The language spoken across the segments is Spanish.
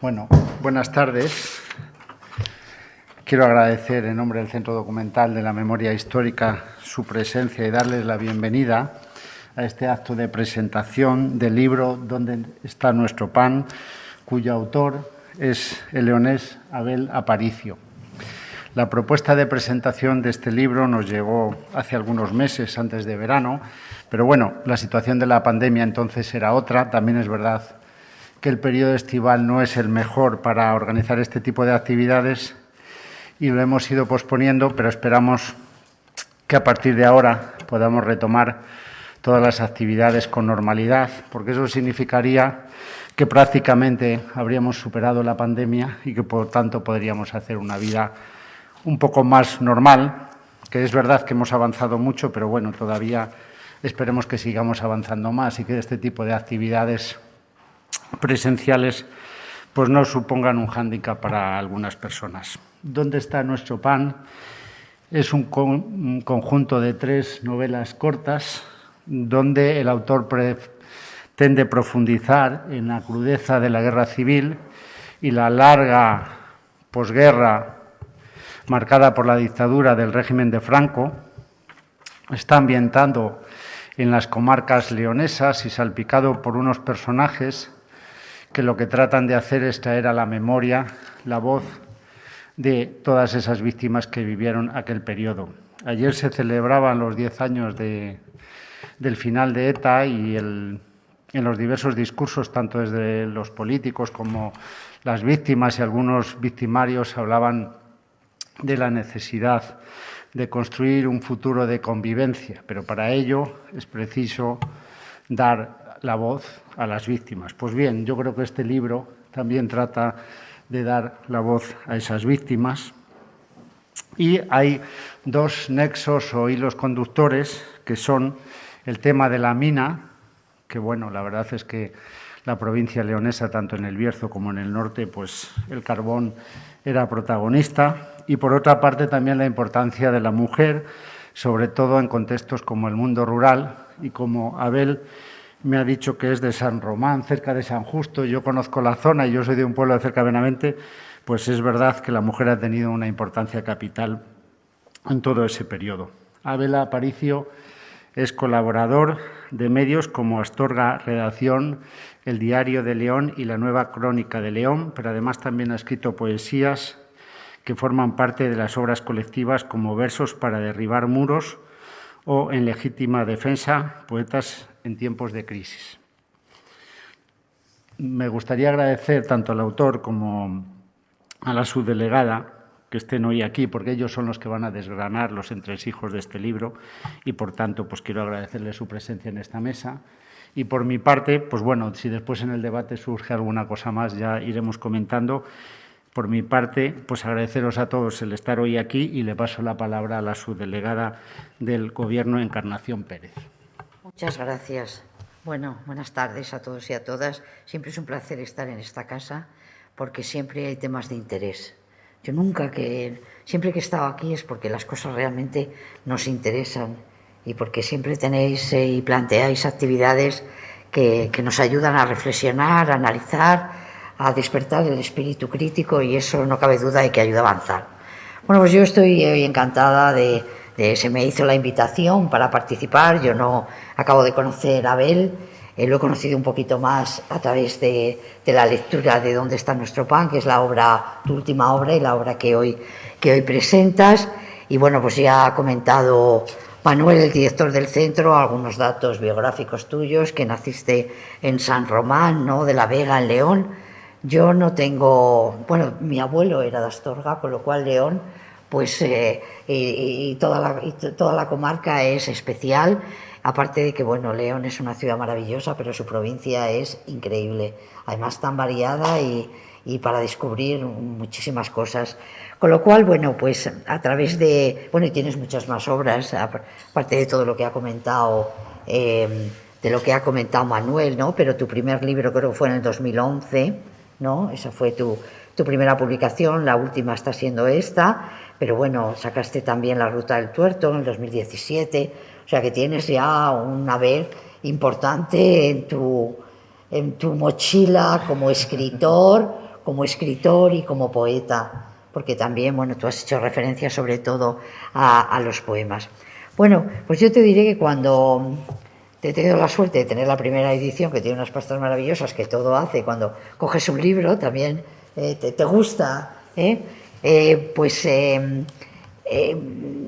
Bueno, buenas tardes. Quiero agradecer en nombre del Centro Documental de la Memoria Histórica su presencia y darles la bienvenida a este acto de presentación del libro Donde está nuestro pan, cuyo autor es el leonés Abel Aparicio. La propuesta de presentación de este libro nos llegó hace algunos meses, antes de verano, pero bueno, la situación de la pandemia entonces era otra. También es verdad que el periodo estival no es el mejor para organizar este tipo de actividades y lo hemos ido posponiendo, pero esperamos que a partir de ahora podamos retomar todas las actividades con normalidad, porque eso significaría que prácticamente habríamos superado la pandemia y que por tanto podríamos hacer una vida un poco más normal, que es verdad que hemos avanzado mucho, pero bueno, todavía esperemos que sigamos avanzando más y que este tipo de actividades presenciales pues no supongan un hándicap para algunas personas. ¿Dónde está nuestro pan? Es un, conjunto de tres novelas cortas donde el autor pretende profundizar en la crudeza de la guerra civil y la larga posguerra marcada por la dictadura del régimen de Franco. Está ambientando en las comarcas leonesas y salpicado por unos personajes que lo que tratan de hacer es traer a la memoria la voz de todas esas víctimas que vivieron aquel periodo. Ayer se celebraban los diez años del final de ETA y en los diversos discursos, tanto desde los políticos como las víctimas y algunos victimarios, hablaban de la necesidad de construir un futuro de convivencia, pero para ello es preciso dar la voz a las víctimas. Pues bien, yo creo que este libro también trata de dar la voz a esas víctimas. Y hay dos nexos o hilos conductores que son el tema de la mina, que bueno, la verdad es que la provincia leonesa, tanto en el Bierzo como en el norte, pues el carbón era protagonista. Y por otra parte también la importancia de la mujer, sobre todo en contextos como el mundo rural y como Abel me ha dicho que es de San Román, cerca de San Justo, yo conozco la zona y yo soy de un pueblo cerca de Benavente, pues es verdad que la mujer ha tenido una importancia capital en todo ese periodo. Abel Aparicio es colaborador de medios como Astorga Redacción, El Diario de León y La Nueva Crónica de León, pero además también ha escrito poesías que forman parte de las obras colectivas como Versos para derribar muros o En legítima defensa, poetas en tiempos de crisis. Me gustaría agradecer tanto al autor como a la subdelegada que estén hoy aquí, porque ellos son los que van a desgranar los entresijos de este libro y, por tanto, pues quiero agradecerles su presencia en esta mesa. Y por mi parte, pues bueno, si después en el debate surge alguna cosa más, ya iremos comentando. Por mi parte, pues agradeceros a todos el estar hoy aquí y le paso la palabra a la subdelegada del Gobierno, Encarnación Pérez. Muchas gracias. Bueno, buenas tardes a todos y a todas. Siempre es un placer estar en esta casa porque siempre hay temas de interés. Yo nunca que, siempre que he estado aquí es porque las cosas realmente nos interesan y porque siempre tenéis eh, y planteáis actividades que, que nos ayudan a reflexionar, a analizar, a despertar el espíritu crítico y eso no cabe duda de que ayuda a avanzar. Bueno, pues yo estoy hoy encantada de, se me hizo la invitación para participar. Yo no acabo de conocer a Abel, eh, lo he conocido un poquito más a través de, la lectura de Dónde está nuestro pan, que es la obra, tu última obra y la obra que hoy, que hoy presentas. Y bueno, pues ya ha comentado Manuel, el director del centro, algunos datos biográficos tuyos, que naciste en San Román, ¿no? de la Vega, en León. Yo no tengo, bueno, mi abuelo era de Astorga, con lo cual León pues eh, y, toda la, toda la comarca es especial. Aparte de que, bueno, León es una ciudad maravillosa, pero su provincia es increíble. Además, tan variada y, y para descubrir muchísimas cosas. Con lo cual, bueno, pues a través de... Bueno, y tienes muchas más obras, aparte de todo lo que ha comentado, em, de lo que ha comentado Manuel, ¿no? Pero tu primer libro creo que fue en el 2011, Esa fue tu, tu primera publicación, la última está siendo esta, pero bueno, sacaste también La Ruta del Tuerto en el 2017, o sea que tienes ya un haber importante en tu, en tu mochila como escritor, como escritor y como poeta, porque también, bueno, tú has hecho referencia sobre todo a, los poemas. Bueno, pues yo te diré que cuando he tenido la suerte de tener la primera edición, que tiene unas pastas maravillosas, que todo hace, cuando coges un libro también eh, te, gusta, ¿eh? Eh, pues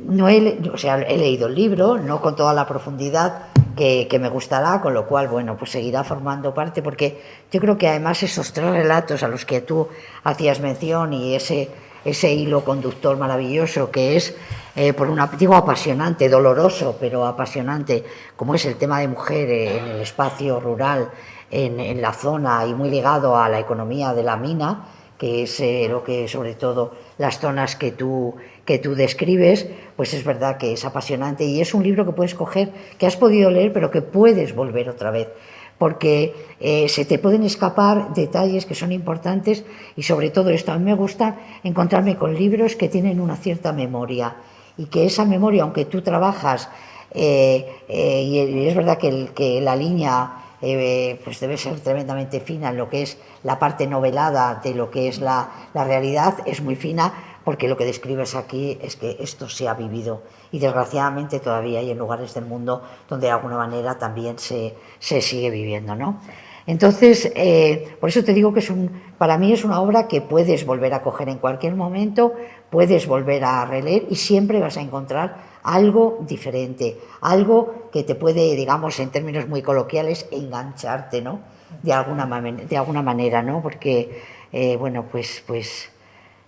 no he, o sea, he leído el libro, no con toda la profundidad que, me gustará, con lo cual, bueno, pues seguirá formando parte, porque yo creo que además esos tres relatos a los que tú hacías mención y ese, ese hilo conductor maravilloso que es, eh, por un digo apasionante, doloroso, pero apasionante, como es el tema de mujer en el espacio rural, en, en la zona y muy ligado a la economía de la mina, que es eh, lo que sobre todo las zonas que tú, que tú describes, pues es verdad que es apasionante y es un libro que puedes coger, que has podido leer, pero que puedes volver otra vez, porque eh, se te pueden escapar detalles que son importantes y sobre todo esto, a mí me gusta encontrarme con libros que tienen una cierta memoria y que esa memoria, aunque tú trabajas, eh, y es verdad que, la línea eh, pues debe ser tremendamente fina en lo que es la parte novelada de lo que es la, realidad, es muy fina porque lo que describes aquí es que esto se ha vivido y desgraciadamente todavía hay en lugares del mundo donde de alguna manera también se, sigue viviendo. ¿no? Entonces, eh, por eso te digo que es un, para mí es una obra que puedes volver a coger en cualquier momento, puedes volver a releer y siempre vas a encontrar algo diferente, algo que te puede, digamos, en términos muy coloquiales, engancharte, ¿no? De alguna, de alguna manera, ¿no? Porque, eh, bueno, pues, pues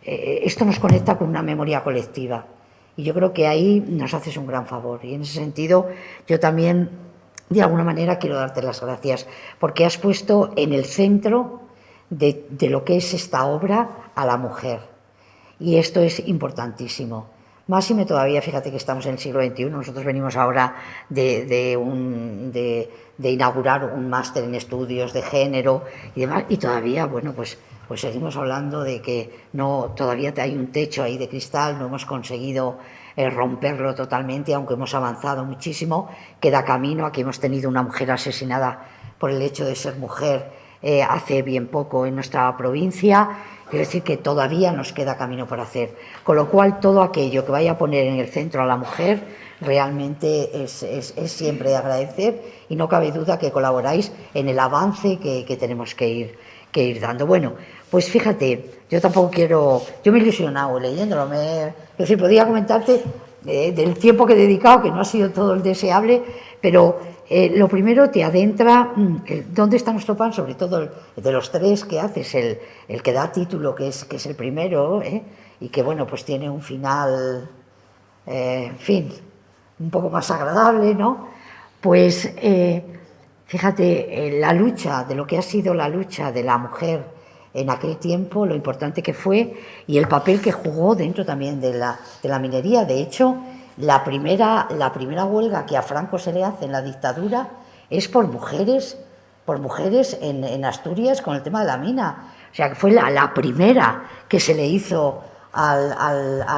eh, esto nos conecta con una memoria colectiva. Y yo creo que ahí nos haces un gran favor. Y en ese sentido, yo también, de alguna manera, quiero darte las gracias, porque has puesto en el centro de, lo que es esta obra a la mujer. Y esto es importantísimo. Máxime todavía, fíjate que estamos en el siglo XXI, nosotros venimos ahora de, de, inaugurar un máster en estudios de género y demás, y todavía, bueno, pues, pues seguimos hablando de que no, todavía hay un techo ahí de cristal, no hemos conseguido eh, romperlo totalmente, aunque hemos avanzado muchísimo, queda camino, aquí hemos tenido una mujer asesinada por el hecho de ser mujer eh, hace bien poco en nuestra provincia, Quiero decir que todavía nos queda camino por hacer. Con lo cual, todo aquello que vaya a poner en el centro a la mujer realmente es, siempre de agradecer y no cabe duda que colaboráis en el avance que, tenemos que ir, que ir dando. Bueno, pues fíjate, yo tampoco quiero. Yo me he ilusionado leyéndolo. Me, es decir, podría comentarte eh, del tiempo que he dedicado, que no ha sido todo el deseable, pero eh, lo primero te adentra mm, dónde está nuestro pan, sobre todo de los tres que haces, el, el que da título, que es, que es el primero, ¿eh? y que bueno, pues tiene un final, eh, en fin, un poco más agradable, ¿no? Pues fíjate, la lucha, de lo que ha sido la lucha de la mujer en aquel tiempo, lo importante que fue y el papel que jugó dentro también de la, de la minería. De hecho, la primera, la primera huelga que a Franco se le hace en la dictadura es por mujeres, por mujeres en, Asturias con el tema de la mina. O sea, que fue la, primera que se le hizo a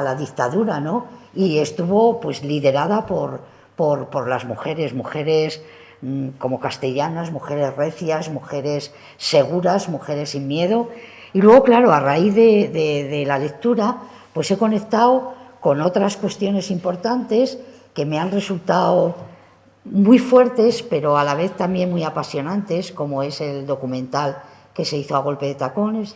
la dictadura, ¿no? Y estuvo pues liderada por, por, las mujeres, mujeres como castellanas, mujeres recias, mujeres seguras, mujeres sin miedo. Y luego, claro, a raíz de, de la lectura, pues he conectado con otras cuestiones importantes que me han resultado muy fuertes, pero a la vez también muy apasionantes, como es el documental que se hizo a golpe de tacones,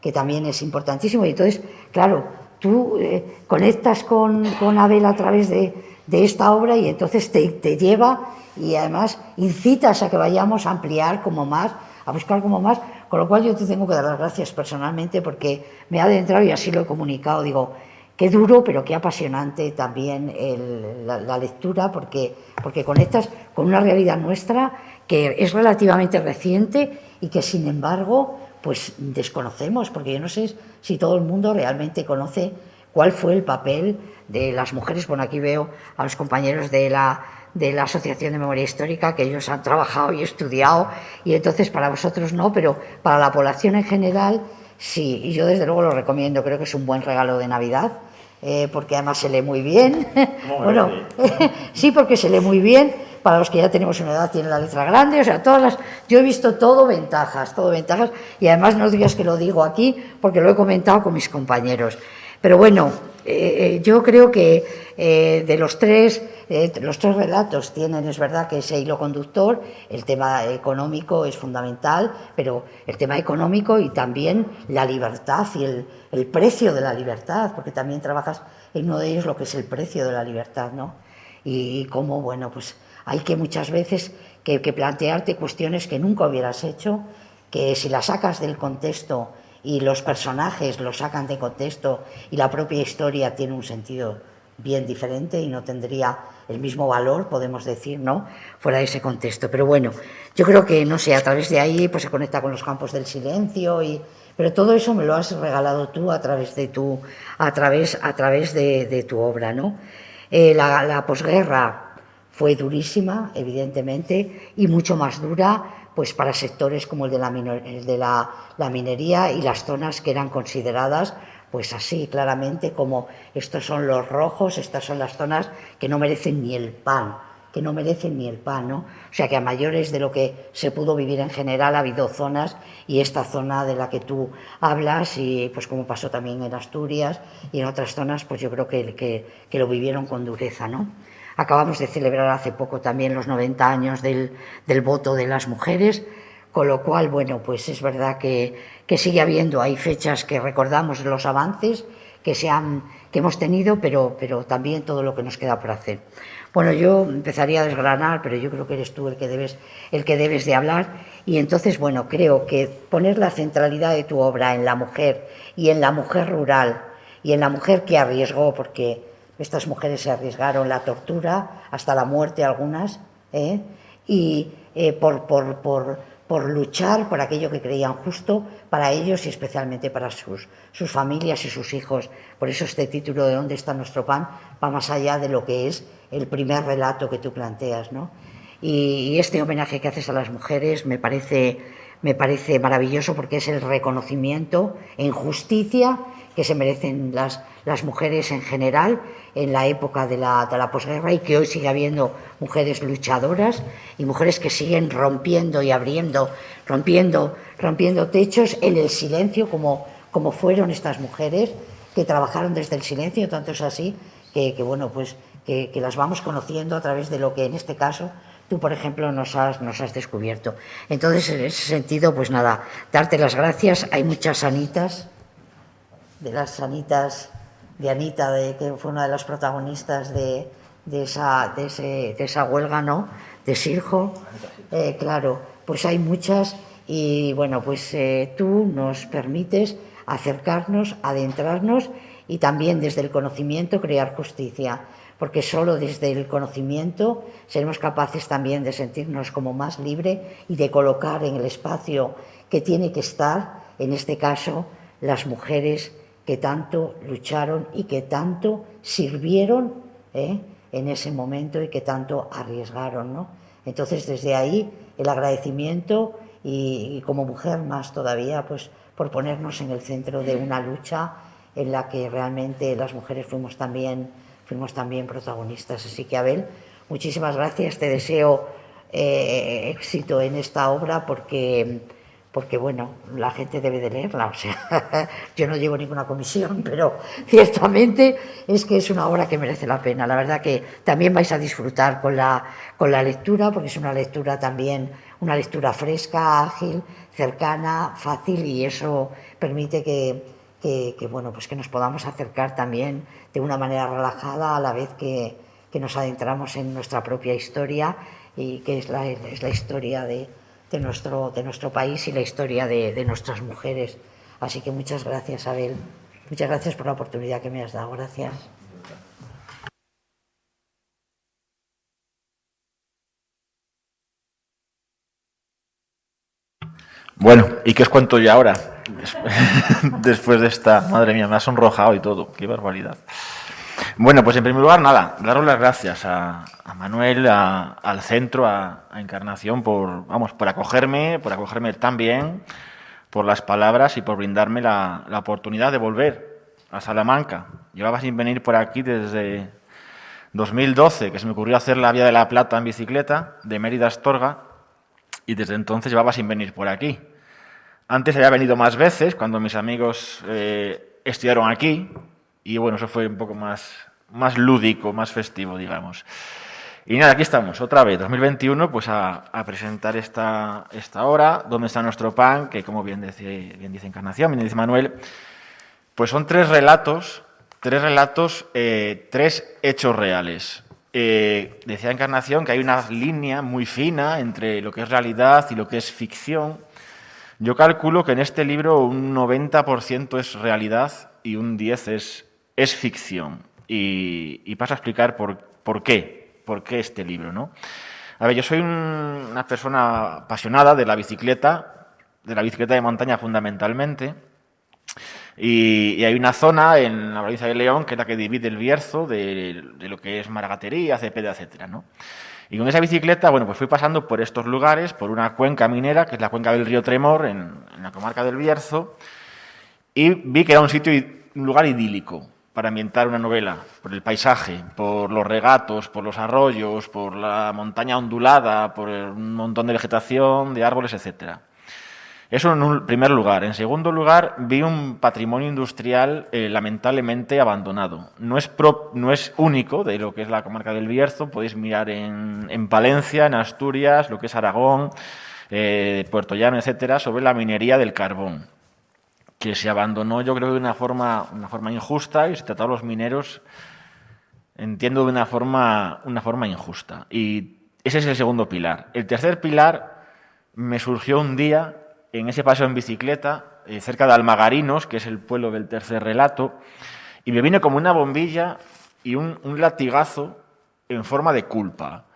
que también es importantísimo. Y entonces, claro, tú eh, conectas con, Abel a través de, esta obra y entonces te, te, lleva y además incitas a que vayamos a ampliar como más, a buscar como más, con lo cual yo te tengo que dar las gracias personalmente porque me ha adentrado y así lo he comunicado. Digo, Qué duro, pero qué apasionante también la, lectura, porque, porque conectas con una realidad nuestra que es relativamente reciente y que, sin embargo, pues desconocemos, porque yo no sé si todo el mundo realmente conoce cuál fue el papel de las mujeres. Bueno, aquí veo a los compañeros de la, de la Asociación de Memoria Histórica, que ellos han trabajado y estudiado, y entonces para vosotros no, pero para la población en general sí, y yo desde luego lo recomiendo, creo que es un buen regalo de Navidad eh, porque además se lee muy bien. bueno, sí, porque se lee muy bien, para los que ya tenemos una edad tiene la letra grande, o sea, todas las... Yo he visto todo ventajas, todo ventajas, y además no digas que lo digo aquí, porque lo he comentado con mis compañeros. Pero bueno, eh, eh, yo creo que eh, de los tres, los tres relatos tienen, es verdad que ese hilo conductor, el tema económico es fundamental, pero el tema económico y también la libertad y el, precio de la libertad, porque también trabajas en uno de ellos lo que es el precio de la libertad, ¿no? Y, cómo, bueno, pues hay que muchas veces que plantearte cuestiones que nunca hubieras hecho, que si las sacas del contexto y los personajes los sacan de contexto y la propia historia tiene un sentido bien diferente y no tendría el mismo valor, podemos decir, ¿no? Fuera de ese contexto. Pero bueno, yo creo que, no sé, a través de ahí pues se conecta con los campos del silencio y... Pero todo eso me lo has regalado tú a través de tu, a través, a través de, tu obra, ¿no? Eh, la, la posguerra fue durísima, evidentemente, y mucho más dura pues para sectores como el de, la, de la, minería y las zonas que eran consideradas pues así claramente como estos son los rojos, estas son las zonas que no merecen ni el pan, que no merecen ni el pan, ¿no? O sea que a mayores de lo que se pudo vivir en general ha habido zonas y esta zona de la que tú hablas y pues como pasó también en Asturias y en otras zonas pues yo creo que, que, que lo vivieron con dureza, ¿no? Acabamos de celebrar hace poco también los 90 años del, voto de las mujeres, con lo cual, bueno, pues es verdad que, sigue habiendo, hay fechas que recordamos los avances que, se han, que hemos tenido, pero, pero también todo lo que nos queda por hacer. Bueno, yo empezaría a desgranar, pero yo creo que eres tú el que debes, el que debes de hablar. Y entonces, bueno, creo que poner la centralidad de tu obra en la mujer y en la mujer rural y en la mujer que arriesgó, porque estas mujeres se arriesgaron la tortura, hasta la muerte algunas, ¿eh? y eh, por, por, por, por, luchar por aquello que creían justo para ellos y especialmente para sus, sus familias y sus hijos. Por eso este título de ¿Dónde está nuestro pan? va más allá de lo que es el primer relato que tú planteas. ¿no? Y, este homenaje que haces a las mujeres me parece, me parece maravilloso porque es el reconocimiento en justicia que se merecen las, las mujeres en general en la época de la, de la posguerra y que hoy sigue habiendo mujeres luchadoras y mujeres que siguen rompiendo y abriendo, rompiendo, rompiendo techos en el silencio como, como fueron estas mujeres que trabajaron desde el silencio, tanto es así que, que bueno, pues que, que, las vamos conociendo a través de lo que en este caso tú, por ejemplo, nos has, nos has descubierto. Entonces, en ese sentido, pues nada, darte las gracias. Hay muchas sanitas de las sanitas de Anita, de, que fue una de las protagonistas de, de, esa, de, ese, de esa huelga, ¿no? De Sirjo. Eh, claro, pues hay muchas y bueno, pues eh, tú nos permites acercarnos, adentrarnos y también desde el conocimiento crear justicia, porque solo desde el conocimiento seremos capaces también de sentirnos como más libre y de colocar en el espacio que tiene que estar, en este caso, las mujeres que tanto lucharon y que tanto sirvieron ¿eh? en ese momento y que tanto arriesgaron. ¿no? Entonces, desde ahí, el agradecimiento y, como mujer más todavía, pues por ponernos en el centro de una lucha en la que realmente las mujeres fuimos también, fuimos también protagonistas. Así que, Abel, muchísimas gracias, te deseo eh, éxito en esta obra porque porque bueno, la gente debe de leerla, o sea, yo no llevo ninguna comisión, pero ciertamente es que es una obra que merece la pena. La verdad que también vais a disfrutar con la, con la lectura, porque es una lectura también, una lectura fresca, ágil, cercana, fácil, y eso permite que, que, bueno, pues que nos podamos acercar también de una manera relajada a la vez que, que nos adentramos en nuestra propia historia y que es la, es la historia de de nuestro, de nuestro país y la historia de, de nuestras mujeres. Así que muchas gracias, Abel. Muchas gracias por la oportunidad que me has dado. Gracias. Bueno, ¿y qué os cuento yo ahora? Después de esta, madre mía, me ha sonrojado y todo, qué barbaridad. Bueno, pues en primer lugar, nada, daros las gracias a, Manuel, al centro, a, Encarnación, por, vamos, por acogerme, por acogerme tan bien, por las palabras y por brindarme la, oportunidad de volver a Salamanca. Llevaba sin venir por aquí desde, 2012, que se me ocurrió hacer la Vía de la Plata en bicicleta, de Mérida Astorga, y desde entonces llevaba sin venir por aquí. Antes había venido más veces, cuando mis amigos eh, estudiaron aquí, y bueno, eso fue un poco más, más lúdico, más festivo, digamos. Y nada, aquí estamos, otra vez, 2021, pues a, presentar esta, esta hora, donde está nuestro pan, que como bien dice, bien dice Encarnación, bien dice Manuel, pues son tres relatos, tres relatos, eh, tres hechos reales. Eh, decía Encarnación que hay una línea muy fina entre lo que es realidad y lo que es ficción. Yo calculo que en este libro un 90% es realidad y un 10% es, es ficción. Y, y paso a explicar por, por qué por qué este libro. ¿no? A ver, yo soy una persona apasionada de la bicicleta, de la bicicleta de montaña fundamentalmente, y, hay una zona en la provincia de León que es la que divide el Bierzo de, lo que es Maragatería, Cepeda, etcétera, ¿no? Y con esa bicicleta, bueno, pues fui pasando por estos lugares, por una cuenca minera, que es la cuenca del río Tremor, en, en la comarca del Bierzo, y vi que era un sitio, un lugar idílico para ambientar una novela, por el paisaje, por los regatos, por los arroyos, por la montaña ondulada, por un montón de vegetación, de árboles, etc. Eso en un primer lugar. En segundo lugar, vi un patrimonio industrial eh, lamentablemente abandonado. No es, no es único de lo que es la comarca del Bierzo, podéis mirar en, Palencia, en Asturias, lo que es Aragón, eh, Puerto Llano, etcétera, sobre la minería del carbón que se abandonó yo creo de una forma, una forma injusta y se trató a los mineros, entiendo, de una forma, una forma injusta. Y ese es el segundo pilar. El tercer pilar me surgió un día en ese paseo en bicicleta, eh, cerca de Almagarinos, que es el pueblo del tercer relato, y me vino como una bombilla y un, latigazo en forma de culpa.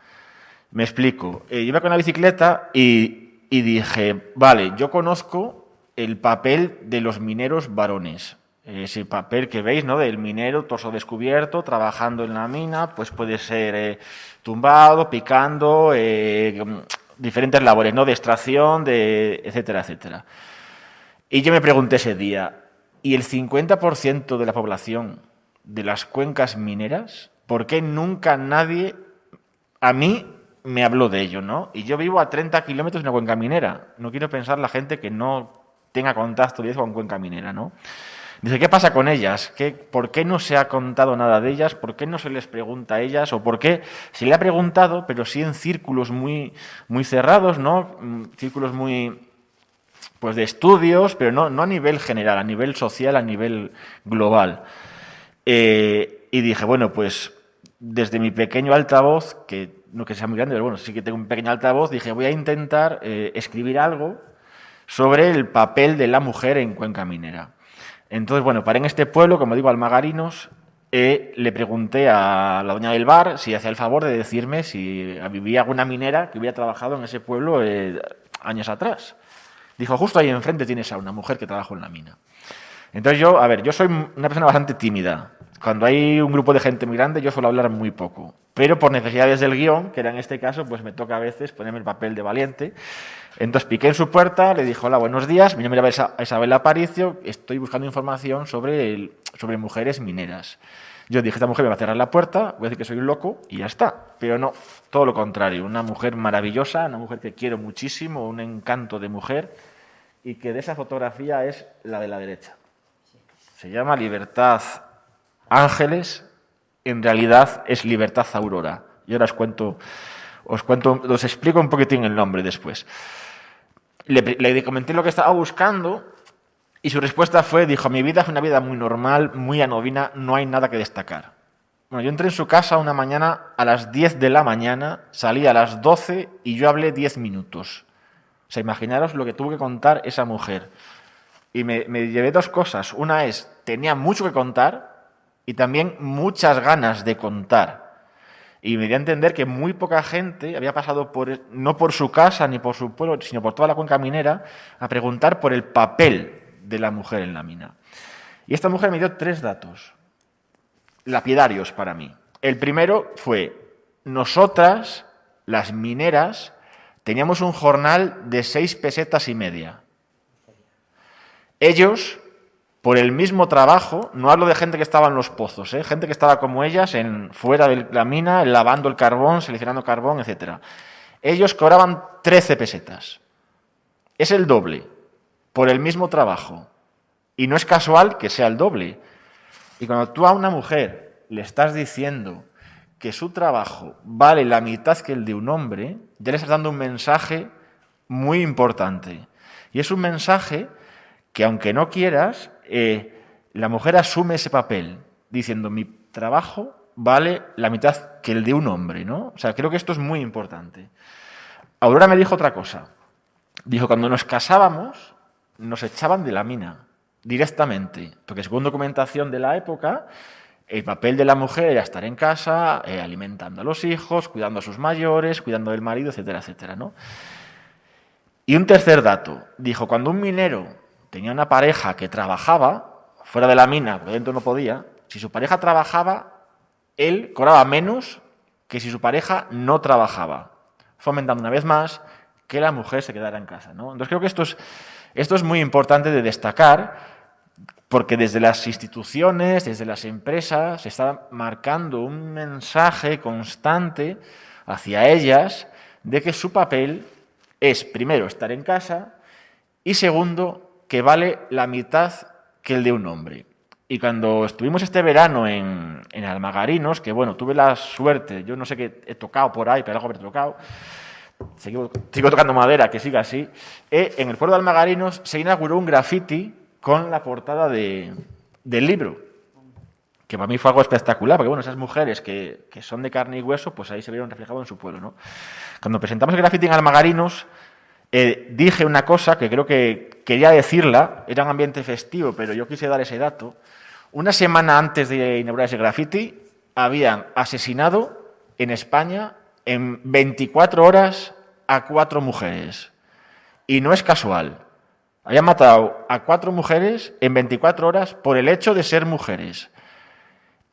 Me explico. Eh, iba con la bicicleta y, y dije, vale, yo conozco el papel de los mineros varones. Ese papel que veis, ¿no? Del minero, torso descubierto, trabajando en la mina, pues puede ser eh, tumbado, picando, eh, diferentes labores, ¿no? De extracción, de etcétera, etcétera. Y yo me pregunté ese día, ¿y el 50% de la población de las cuencas mineras, por qué nunca nadie a mí me habló de ello, ¿no? Y yo vivo a 30 kilómetros de una cuenca minera. No quiero pensar la gente que no tenga contacto directo con Cuenca Minera, ¿no? Dice, ¿qué pasa con ellas? ¿Qué, ¿Por qué no se ha contado nada de ellas? ¿Por qué no se les pregunta a ellas? ¿O por qué se le ha preguntado, pero sí en círculos muy, muy cerrados, ¿no? Mm, círculos muy pues de estudios, pero no, no a nivel general, a nivel social, a nivel global. Eh, y dije, bueno, pues desde mi pequeño altavoz, que no que sea muy grande, pero bueno, sí que tengo un pequeño altavoz, dije, voy a intentar eh, escribir algo sobre el papel de la mujer en Cuenca Minera. Entonces, bueno, para en este pueblo, como digo, Almagarinos, eh, le pregunté a la doña del bar si hacía el favor de decirme si vivía alguna minera que hubiera trabajado en ese pueblo eh, años atrás. Dijo, justo ahí enfrente tienes a una mujer que trabajó en la mina. Entonces yo, a ver, yo soy una persona bastante tímida. Cuando hay un grupo de gente muy grande, yo suelo hablar muy poco. Pero por necesidades del guion, que era en este caso, pues me toca a veces ponerme el papel de valiente. Entonces piqué en su puerta, le dijo, hola, buenos días, mi nombre es Isabel Aparicio, estoy buscando información sobre, sobre mujeres mineras. Yo dije, esta mujer me va a cerrar la puerta, voy a decir que soy un loco y ya está. Pero no, todo lo contrario, una mujer maravillosa, una mujer que quiero muchísimo, un encanto de mujer y que de esa fotografía es la de la derecha. Se llama Libertad Ángeles, en realidad es Libertad Aurora. Yo ahora os cuento, os cuento, explico un poquitín el nombre después. Le, comenté lo que estaba buscando y su respuesta fue, dijo, mi vida es una vida muy normal, muy anovina, no hay nada que destacar. Bueno, yo entré en su casa una mañana a las 10 de la mañana, salí a las 12 y yo hablé 10 minutos. O sea, imaginaros lo que tuvo que contar esa mujer. Y me llevé dos cosas. Una es, tenía mucho que contar y también muchas ganas de contar. Y me dio a entender que muy poca gente había pasado por, no por su casa ni por su pueblo, sino por toda la cuenca minera, a preguntar por el papel de la mujer en la mina. Y esta mujer me dio tres datos, lapidarios para mí. El primero fue, nosotras, las mineras, teníamos un jornal de seis pesetas y media. Ellos por el mismo trabajo, no hablo de gente que estaba en los pozos, ¿eh? gente que estaba como ellas, en, fuera de la mina, lavando el carbón, seleccionando carbón, etc. Ellos cobraban 13 pesetas. Es el doble, por el mismo trabajo. Y no es casual que sea el doble. Y cuando tú a una mujer le estás diciendo que su trabajo vale la mitad que el de un hombre, ya le estás dando un mensaje muy importante. Y es un mensaje que aunque no quieras, eh, la mujer asume ese papel, diciendo mi trabajo vale la mitad que el de un hombre, ¿no? O sea, creo que esto es muy importante. Aurora me dijo otra cosa. Dijo, cuando nos casábamos, nos echaban de la mina, directamente, porque según documentación de la época, el papel de la mujer era estar en casa, eh, alimentando a los hijos, cuidando a sus mayores, cuidando del marido, etcétera, etcétera, ¿no? Y un tercer dato, dijo, cuando un minero tenía una pareja que trabajaba fuera de la mina, porque dentro no podía, si su pareja trabajaba, él cobraba menos que si su pareja no trabajaba, fomentando una vez más que la mujer se quedara en casa. ¿no? Entonces creo que esto es, esto es muy importante de destacar, porque desde las instituciones, desde las empresas, se está marcando un mensaje constante hacia ellas de que su papel es, primero, estar en casa y, segundo, que vale la mitad que el de un hombre. Y cuando estuvimos este verano en, Almagarinos, que bueno, tuve la suerte, yo no sé qué he tocado por ahí, pero algo haber tocado, sigo, tocando madera, que siga así, eh, en el pueblo de Almagarinos se inauguró un graffiti con la portada de, del libro, que para mí fue algo espectacular, porque bueno, esas mujeres que, que, son de carne y hueso, pues ahí se vieron reflejados en su pueblo. ¿no? Cuando presentamos el graffiti en Almagarinos, eh, dije una cosa que creo que quería decirla, era un ambiente festivo, pero yo quise dar ese dato. Una semana antes de inaugurar ese graffiti, habían asesinado en España en 24 horas a cuatro mujeres. Y no es casual. Habían matado a cuatro mujeres en 24 horas por el hecho de ser mujeres.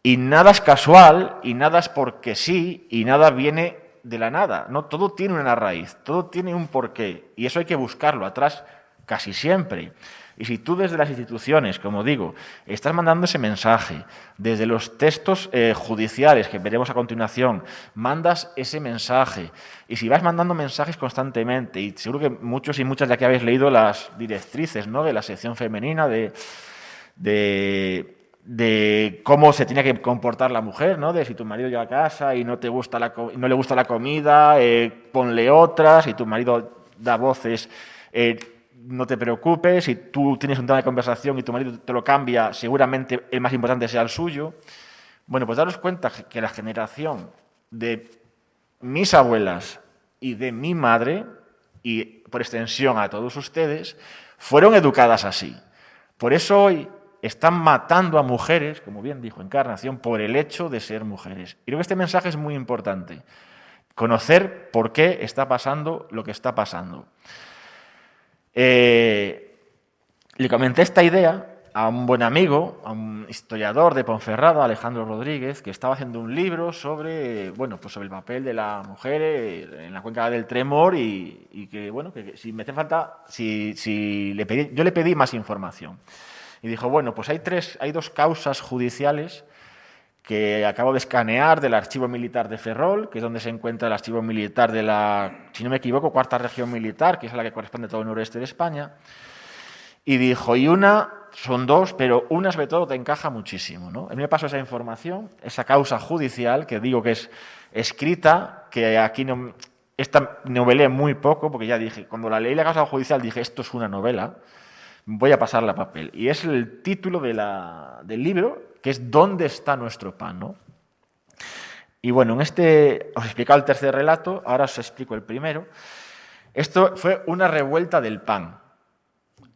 Y nada es casual, y nada es porque sí, y nada viene de la nada. No, todo tiene una raíz, todo tiene un porqué y eso hay que buscarlo atrás casi siempre. Y si tú desde las instituciones, como digo, estás mandando ese mensaje, desde los textos eh, judiciales que veremos a continuación, mandas ese mensaje, y si vas mandando mensajes constantemente, y seguro que muchos y muchas de aquí habéis leído las directrices ¿no? de la sección femenina, de, de cómo se tiene que comportar la mujer, ¿no? De si tu marido llega a casa y no, te gusta la, no le gusta la comida, eh, ponle otra, si tu marido da voces, eh, no te preocupes, si tú tienes un tema de conversación y tu marido te lo cambia, seguramente el más importante sea el suyo. Bueno, pues daros cuenta que la generación de mis abuelas y de mi madre, y por extensión a todos ustedes, fueron educadas así. Por eso hoy están matando a mujeres, como bien dijo Encarnación, por el hecho de ser mujeres. Y creo que este mensaje es muy importante. Conocer por qué está pasando lo que está pasando. Eh, le comenté esta idea a un buen amigo, a un historiador de Ponferrada, Alejandro Rodríguez, que estaba haciendo un libro sobre, bueno, pues sobre el papel de la mujer eh, en la cuenca del Tremor y, que, bueno, que, si me hace falta, si, si le pedí, yo le pedí más información. Y dijo, bueno, pues hay, tres, hay dos causas judiciales que acabo de escanear del archivo militar de Ferrol, que es donde se encuentra el archivo militar de la, si no me equivoco, cuarta región militar, que es a la que corresponde todo el noroeste de España. Y dijo, y una, son dos, pero una sobre todo te encaja muchísimo. ¿no? A mí me pasó esa información, esa causa judicial, que digo que es escrita, que aquí no, esta novelé muy poco, porque ya dije, cuando la leí la causa judicial dije, esto es una novela, voy a pasarla a papel. Y es el título del libro, que es ¿Dónde está nuestro pan? Y bueno, en este os he explicado el tercer relato, ahora os explico el primero. Esto fue una revuelta del pan.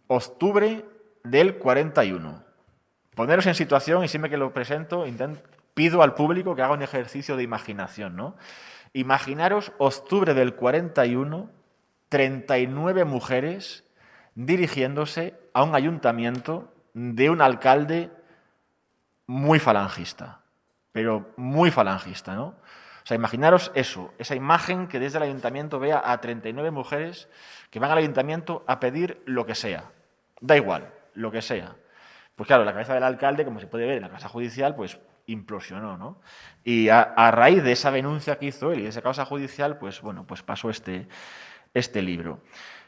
Octubre del 41. Poneros en situación, y siempre que lo presento, pido al público que haga un ejercicio de imaginación. ¿no? Imaginaros octubre del 41, 39 mujeres dirigiéndose a un ayuntamiento de un alcalde muy falangista, pero muy falangista, ¿no? O sea, imaginaros eso, esa imagen que desde el ayuntamiento vea a 39 mujeres que van al ayuntamiento a pedir lo que sea, da igual, lo que sea, Pues claro, la cabeza del alcalde, como se puede ver en la casa judicial, pues implosionó, ¿no? Y a, raíz de esa denuncia que hizo él y de esa causa judicial, pues bueno, pues pasó este, este libro.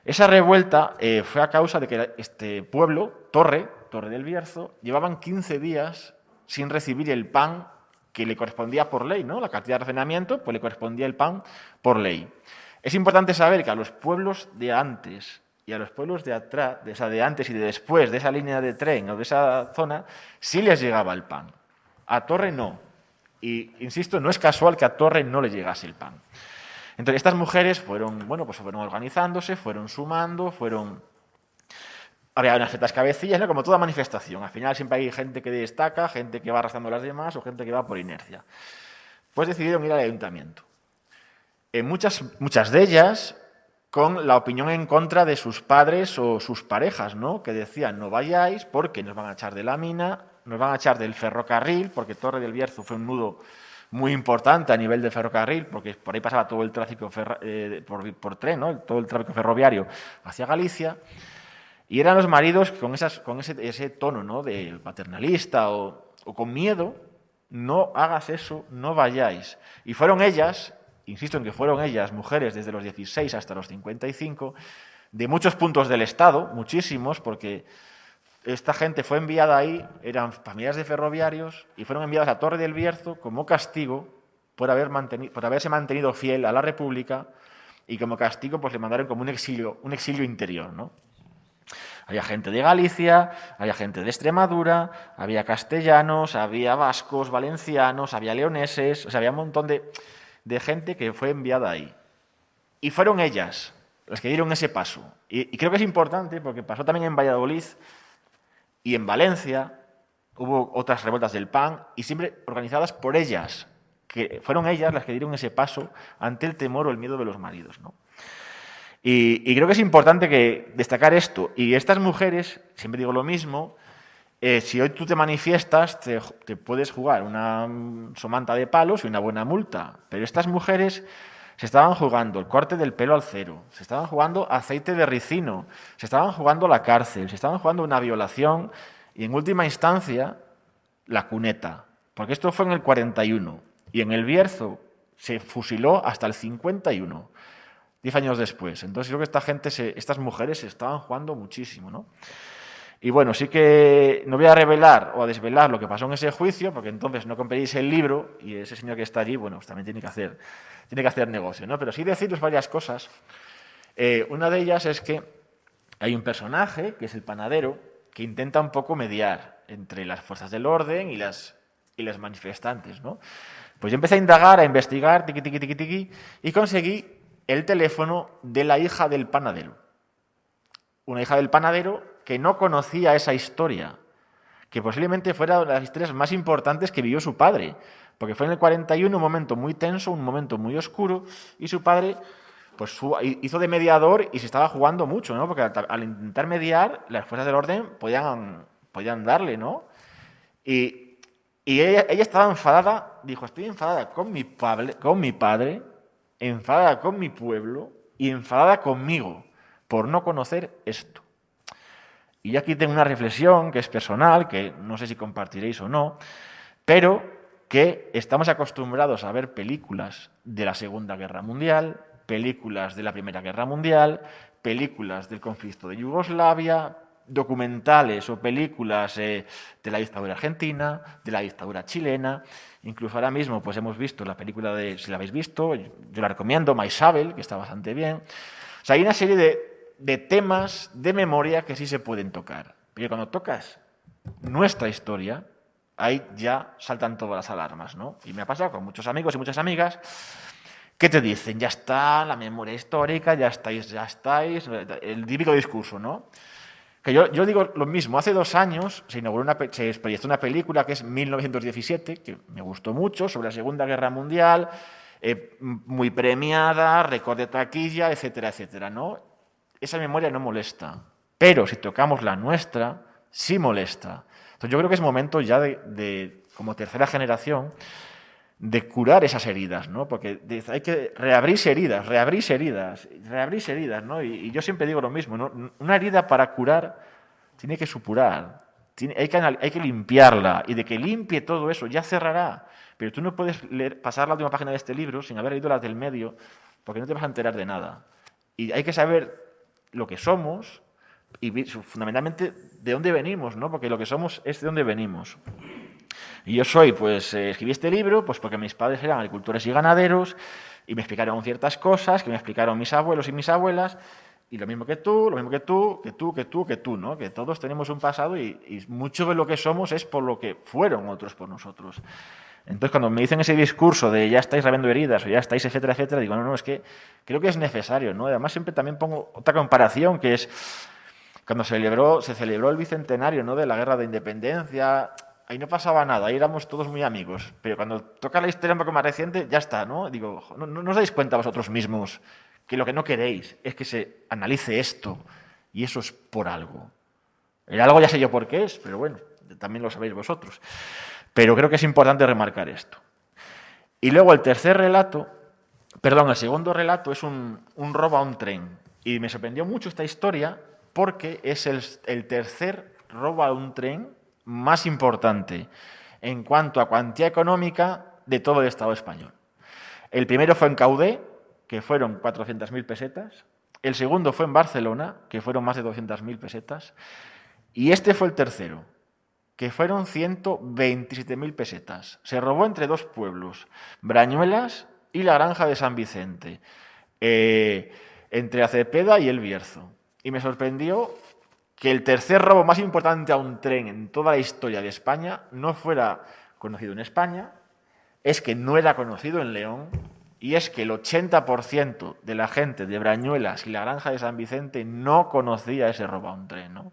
Esa revuelta eh, fue a causa de que este pueblo, Torre, Torre del Bierzo, llevaban 15 días sin recibir el pan que le correspondía por ley, ¿no? La cantidad de racionamiento, pues le correspondía el pan por ley. Es importante saber que a los pueblos de antes y a los pueblos de atrás, de, esa de antes y de después de esa línea de tren o de esa zona, sí les llegaba el pan. A Torre no. Y, insisto, no es casual que a Torre no le llegase el pan. Entonces, estas mujeres fueron, bueno, pues fueron organizándose, fueron sumando, fueron... Había unas ciertas cabecillas, ¿no? como toda manifestación. Al final siempre hay gente que destaca, gente que va arrastrando a las demás o gente que va por inercia. Pues decidieron ir al ayuntamiento. En muchas, muchas de ellas con la opinión en contra de sus padres o sus parejas, ¿no? que decían no vayáis porque nos van a echar de la mina, nos van a echar del ferrocarril, porque Torre del Bierzo fue un nudo muy importante a nivel de ferrocarril, porque por ahí pasaba todo el tráfico eh, por, tren, ¿no? todo el tráfico ferroviario hacia Galicia, y eran los maridos con, con ese, tono ¿no? de paternalista o, con miedo, no hagas eso, no vayáis. Y fueron ellas, insisto en que fueron ellas, mujeres desde los 16 hasta los 55, de muchos puntos del Estado, muchísimos, porque esta gente fue enviada ahí, eran familias de ferroviarios, y fueron enviadas a Torre del Bierzo como castigo por, por haberse mantenido fiel a la República y como castigo pues le mandaron como un exilio, un exilio interior. ¿no? Había gente de Galicia, había gente de Extremadura, había castellanos, había vascos, valencianos, había leoneses, o sea, había un montón de, gente que fue enviada ahí. Y fueron ellas las que dieron ese paso. y creo que es importante porque pasó también en Valladolid, y en Valencia hubo otras revueltas del PAN y siempre organizadas por ellas, que fueron ellas las que dieron ese paso ante el temor o el miedo de los maridos. ¿no? Y, creo que es importante que destacar esto. Y estas mujeres, siempre digo lo mismo, eh, si hoy tú te manifiestas, te, te, puedes jugar una somanta de palos y una buena multa. Pero estas mujeres se estaban jugando el corte del pelo al cero, se estaban jugando aceite de ricino, se estaban jugando la cárcel, se estaban jugando una violación y en última instancia la cuneta. Porque esto fue en el 41 y en el Bierzo se fusiló hasta el 51, diez años después. Entonces creo que esta gente, estas mujeres se estaban jugando muchísimo, ¿no? Y bueno, sí que no voy a revelar o a desvelar lo que pasó en ese juicio, porque entonces no compraréis el libro y ese señor que está allí, bueno, pues también tiene que hacer, tiene que hacer negocio, ¿no? Pero sí deciros varias cosas. Eh, una de ellas es que hay un personaje, que es el panadero, que intenta un poco mediar entre las fuerzas del orden y las, y las manifestantes, ¿no? Pues yo empecé a indagar, a investigar, tiqui, tiqui, tiqui, tiqui, y conseguí el teléfono de la hija del panadero. Una hija del panadero que no conocía esa historia, que posiblemente fuera una de las historias más importantes que vivió su padre, porque fue en el 41 un momento muy tenso, un momento muy oscuro, y su padre pues hizo de mediador y se estaba jugando mucho, ¿no? Porque al, intentar mediar, las fuerzas del orden podían, podían darle, ¿no? Y, ella, ella, estaba enfadada, dijo, estoy enfadada con mi, padre, con mi padre, enfadada con mi pueblo y enfadada conmigo por no conocer esto. Y aquí tengo una reflexión que es personal, que no sé si compartiréis o no, pero que estamos acostumbrados a ver películas de la Segunda Guerra Mundial, películas de la Primera Guerra Mundial, películas del conflicto de Yugoslavia, documentales o películas eh, de la dictadura argentina, de la dictadura chilena, incluso ahora mismo pues hemos visto la película de, si la habéis visto, yo la recomiendo, Maisabel, que está bastante bien. O sea, hay una serie de de temas de memoria que sí se pueden tocar. Pero cuando tocas nuestra historia, ahí ya saltan todas las alarmas, ¿no? Y me ha pasado con muchos amigos y muchas amigas que te dicen, ya está la memoria histórica, ya estáis, ya estáis, el típico discurso, ¿no? Que yo, digo lo mismo, hace dos años se inauguró una, proyectó una película que es 1917, que me gustó mucho, sobre la Segunda Guerra Mundial, eh, muy premiada, récord de taquilla, etcétera, etcétera, ¿no? esa memoria no molesta. Pero si tocamos la nuestra, sí molesta. Entonces yo creo que es momento ya de, como tercera generación, de curar esas heridas, ¿no? Porque hay que reabrir heridas, reabrir heridas, reabrir heridas, ¿no? Y, yo siempre digo lo mismo, ¿no? Una herida para curar tiene que supurar, hay, que, hay que limpiarla y de que limpie todo eso ya cerrará. Pero tú no puedes pasar la última página de este libro sin haber leído las del medio porque no te vas a enterar de nada. Y hay que saber lo que somos y fundamentalmente de dónde venimos, ¿no? Porque lo que somos es de dónde venimos. Y yo soy, pues, eh, escribí este libro pues porque mis padres eran agricultores y ganaderos y me explicaron ciertas cosas que me explicaron mis abuelos y mis abuelas y lo mismo que tú, lo mismo que tú, que tú, que tú, que tú, ¿no? Que todos tenemos un pasado y, y mucho de lo que somos es por lo que fueron otros por nosotros. Entonces, cuando me dicen ese discurso de ya estáis rabiendo heridas o ya estáis, etcétera, etcétera, digo, no, no, es que creo que es necesario, ¿no? Además, siempre también pongo otra comparación, que es cuando se celebró, se celebró el bicentenario ¿no? de la guerra de independencia, ahí no pasaba nada, ahí éramos todos muy amigos. Pero cuando toca la historia un poco más reciente, ya está, ¿no? Digo, ¿no, os dais cuenta vosotros mismos que lo que no queréis es que se analice esto y eso es por algo? El algo ya sé yo por qué es, pero bueno, también lo sabéis vosotros. Pero creo que es importante remarcar esto. Y luego el tercer relato, perdón, el segundo relato es un, robo a un tren. Y me sorprendió mucho esta historia porque es el, el tercer robo a un tren más importante en cuanto a cuantía económica de todo el Estado español. El primero fue en Caudé, que fueron 400.000 pesetas. El segundo fue en Barcelona, que fueron más de 200.000 pesetas. Y este fue el tercero, que fueron 127.000 pesetas. Se robó entre dos pueblos, Brañuelas y la granja de San Vicente, eh, entre Acepeda y El Bierzo. Y me sorprendió que el tercer robo más importante a un tren en toda la historia de España no fuera conocido en España, es que no era conocido en León y es que el 80% de la gente de Brañuelas y la granja de San Vicente no conocía ese robo a un tren. ¿no?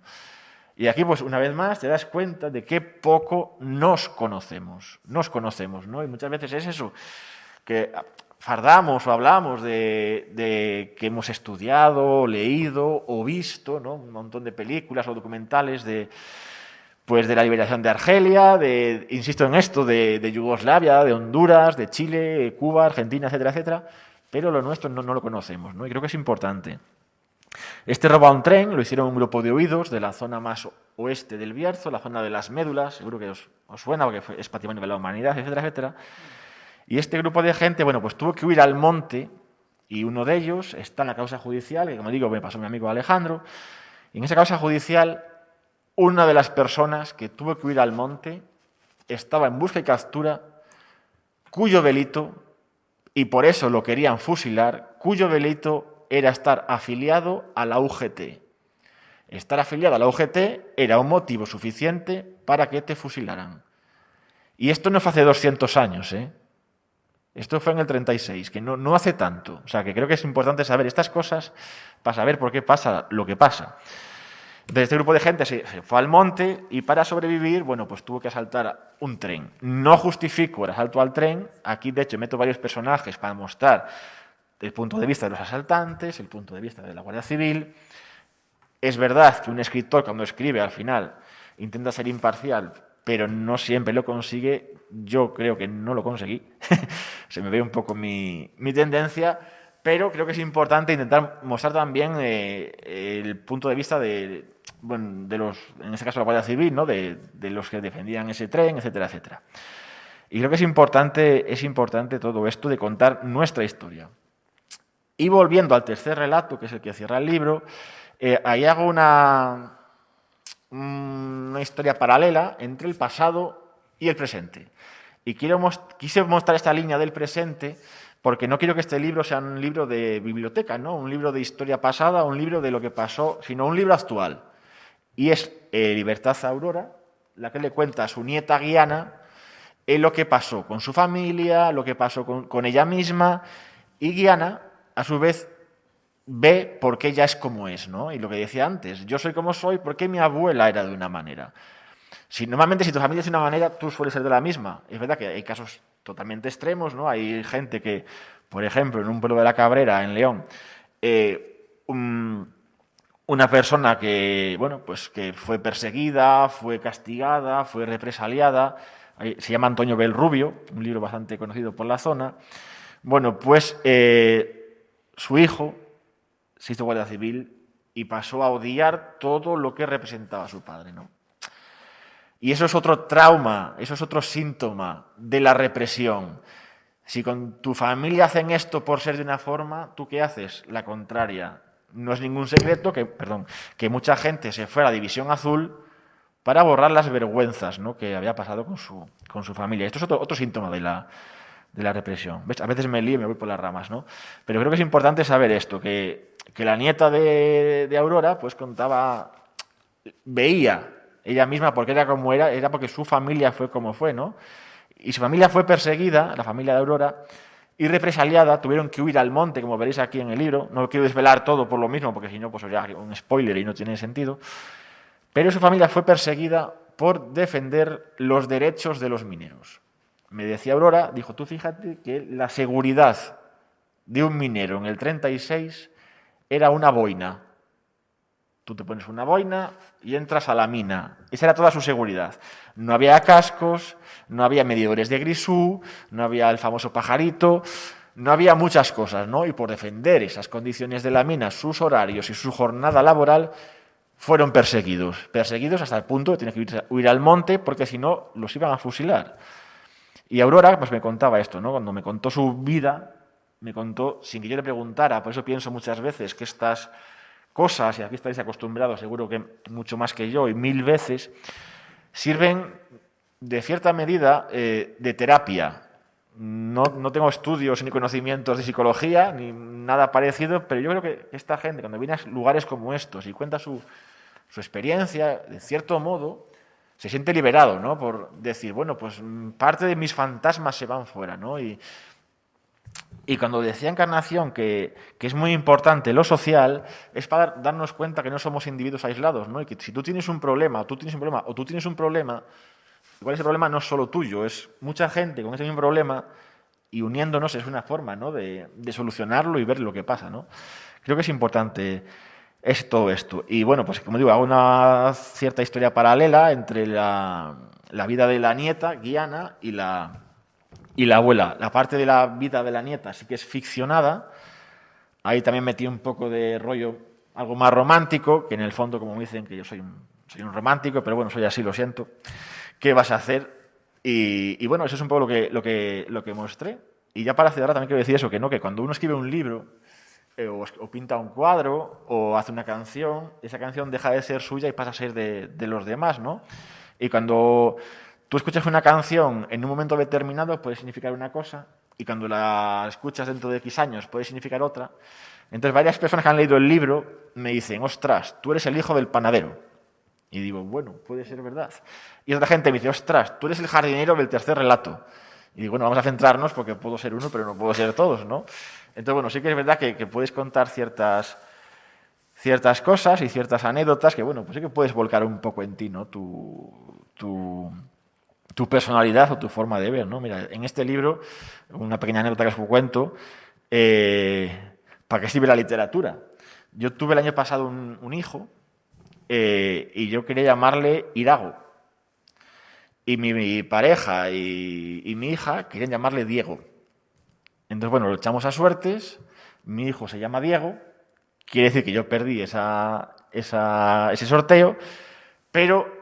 Y aquí, pues, una vez más, te das cuenta de qué poco nos conocemos. Nos conocemos, ¿no? Y muchas veces es eso, que fardamos o hablamos de, que hemos estudiado, leído o visto, ¿no? Un montón de películas o documentales de, pues, de la liberación de Argelia, de, insisto en esto, de, Yugoslavia, de Honduras, de Chile, Cuba, Argentina, etcétera, etcétera, pero lo nuestro no, no lo conocemos, ¿no? Y creo que es importante. Este robo a un tren lo hicieron un grupo de oídos de la zona más oeste del Bierzo, la zona de las médulas, seguro que os, suena porque es patrimonio de la humanidad, etcétera, etcétera. Y este grupo de gente, bueno, pues tuvo que huir al monte y uno de ellos está en la causa judicial, que como digo, me pasó mi amigo Alejandro, y en esa causa judicial una de las personas que tuvo que huir al monte estaba en busca y captura, cuyo delito, y por eso lo querían fusilar, cuyo delito era estar afiliado a la UGT. Estar afiliado a la UGT era un motivo suficiente para que te fusilaran. Y esto no fue hace 200 años, ¿eh? Esto fue en el 36, que no, no hace tanto. O sea, que creo que es importante saber estas cosas para saber por qué pasa lo que pasa. Entonces, este grupo de gente se, fue al monte y para sobrevivir, bueno, pues tuvo que asaltar un tren. No justifico el asalto al tren. Aquí, de hecho, meto varios personajes para mostrar el punto de vista de los asaltantes, el punto de vista de la Guardia Civil. Es verdad que un escritor cuando escribe al final intenta ser imparcial, pero no siempre lo consigue. Yo creo que no lo conseguí. Se me ve un poco mi, tendencia, pero creo que es importante intentar mostrar también eh, el punto de vista de, bueno, de los, en este caso la Guardia Civil, ¿no? de, de los que defendían ese tren, etcétera, etcétera. Y creo que es importante, es importante todo esto de contar nuestra historia. Y volviendo al tercer relato, que es el que cierra el libro, eh, ahí hago una, una historia paralela entre el pasado y el presente. Y quiero quise mostrar esta línea del presente porque no quiero que este libro sea un libro de biblioteca, ¿no? un libro de historia pasada, un libro de lo que pasó, sino un libro actual. Y es eh, Libertad Aurora, la que le cuenta a su nieta Guiana eh, lo que pasó con su familia, lo que pasó con, con ella misma. Y Guiana a su vez, ve por qué ella es como es, ¿no? Y lo que decía antes, yo soy como soy porque mi abuela era de una manera. Si, normalmente, si tu familia es de una manera, tú sueles ser de la misma. Es verdad que hay casos totalmente extremos, ¿no? Hay gente que, por ejemplo, en un pueblo de la Cabrera, en León, eh, una persona que, bueno, pues que fue perseguida, fue castigada, fue represaliada, se llama Antonio Belrubio, un libro bastante conocido por la zona. Bueno, pues eh, su hijo se hizo guardia civil y pasó a odiar todo lo que representaba a su padre. ¿no? Y eso es otro trauma, eso es otro síntoma de la represión. Si con tu familia hacen esto por ser de una forma, ¿tú qué haces? La contraria. No es ningún secreto que, perdón, que mucha gente se fue a la División Azul para borrar las vergüenzas ¿no? que había pasado con su, con su familia. Esto es otro, otro síntoma de la, de la represión. A veces me lío y me voy por las ramas, ¿no? Pero creo que es importante saber esto, que, que la nieta de, de, Aurora pues contaba, veía ella misma porque era como era, era porque su familia fue como fue, ¿no? Y su familia fue perseguida, la familia de Aurora, y represaliada, tuvieron que huir al monte, como veréis aquí en el libro. No quiero desvelar todo por lo mismo, porque si no, pues sería un spoiler y no tiene sentido. Pero su familia fue perseguida por defender los derechos de los mineros. Me decía Aurora, dijo, tú fíjate que la seguridad de un minero en el 36 era una boina. Tú te pones una boina y entras a la mina. Esa era toda su seguridad. No había cascos, no había medidores de grisú, no había el famoso pajarito, no había muchas cosas, ¿no? Y por defender esas condiciones de la mina, sus horarios y su jornada laboral, fueron perseguidos. Perseguidos hasta el punto de tener que huir al monte porque si no los iban a fusilar. Y Aurora pues me contaba esto, ¿no? Cuando me contó su vida, me contó sin que yo le preguntara, por eso pienso muchas veces que estas cosas, y aquí estáis acostumbrados seguro que mucho más que yo, y mil veces, sirven de cierta medida eh, de terapia. No, no, tengo estudios ni conocimientos de psicología, ni nada parecido, pero yo creo que esta gente, cuando viene a lugares como estos y cuenta su, su experiencia, de cierto modo, se siente liberado, ¿no? Por decir, bueno, pues mm, parte de mis fantasmas se van fuera, ¿no? Y, y cuando decía Encarnación que, que, es muy importante lo social, es para darnos cuenta que no somos individuos aislados, ¿no? Y que si tú tienes un problema, tú tienes un problema, o tú tienes un problema, igual ese problema no es solo tuyo, es mucha gente con ese mismo problema y uniéndonos es una forma, ¿no? De, de solucionarlo y ver lo que pasa, ¿no? Creo que es importante es todo esto. Y bueno, pues como digo, hago una cierta historia paralela entre la, la vida de la nieta, Guiana, y la, y la abuela. La parte de la vida de la nieta sí que es ficcionada. Ahí también metí un poco de rollo, algo más romántico, que en el fondo, como dicen, que yo soy un, soy un romántico, pero bueno, soy así, lo siento. ¿Qué vas a hacer? Y, y, bueno, eso es un poco lo que, lo que, lo que mostré. Y ya para cerrar también quiero decir eso, que no, que cuando uno escribe un libro, eh, o, o, pinta un cuadro o hace una canción, esa canción deja de ser suya y pasa a ser de, de los demás, ¿no? Y cuando tú escuchas una canción en un momento determinado puede significar una cosa y cuando la escuchas dentro de X años puede significar otra. Entonces varias personas que han leído el libro me dicen, ostras, tú eres el hijo del panadero. Y digo, bueno, puede ser verdad. Y otra gente me dice, ostras, tú eres el jardinero del tercer relato. Y digo, bueno, vamos a centrarnos porque puedo ser uno, pero no puedo ser todos, ¿no? Entonces, bueno, sí que es verdad que, puedes contar ciertas, ciertas cosas y ciertas anécdotas que, bueno, pues sí que puedes volcar un poco en ti, ¿no? Tu, tu, tu personalidad o tu forma de ver, ¿no? Mira, en este libro, una pequeña anécdota que os cuento, eh, ¿para qué sirve la literatura? Yo tuve el año pasado un, hijo eh, y yo quería llamarle Irago. Y mi, mi pareja y, y mi hija querían llamarle Diego. Entonces, bueno, lo echamos a suertes, mi hijo se llama Diego, quiere decir que yo perdí esa, esa, ese sorteo, pero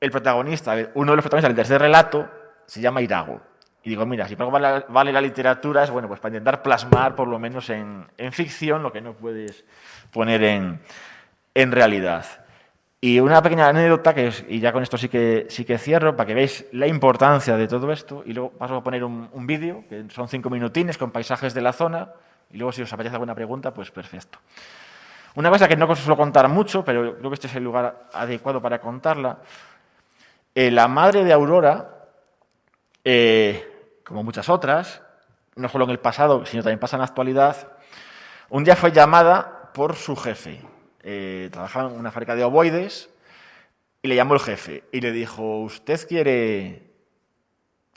el protagonista, uno de los protagonistas del tercer relato, se llama Irago. Y digo, mira, si vale, vale la literatura es bueno, pues para intentar plasmar, por lo menos en, ficción, lo que no puedes poner en, realidad. Y una pequeña anécdota, que es, y ya con esto sí que, sí que cierro, para que veáis la importancia de todo esto, y luego paso a poner un, un vídeo, que son cinco minutines con paisajes de la zona, y luego si os apetece alguna pregunta, pues perfecto. Una cosa que no os suelo contar mucho, pero creo que este es el lugar adecuado para contarla. Eh, la madre de Aurora, eh, como muchas otras, no solo en el pasado, sino también pasa en la actualidad, un día fue llamada por su jefe, eh, trabajaba en una fábrica de ovoides y le llamó el jefe y le dijo, usted quiere,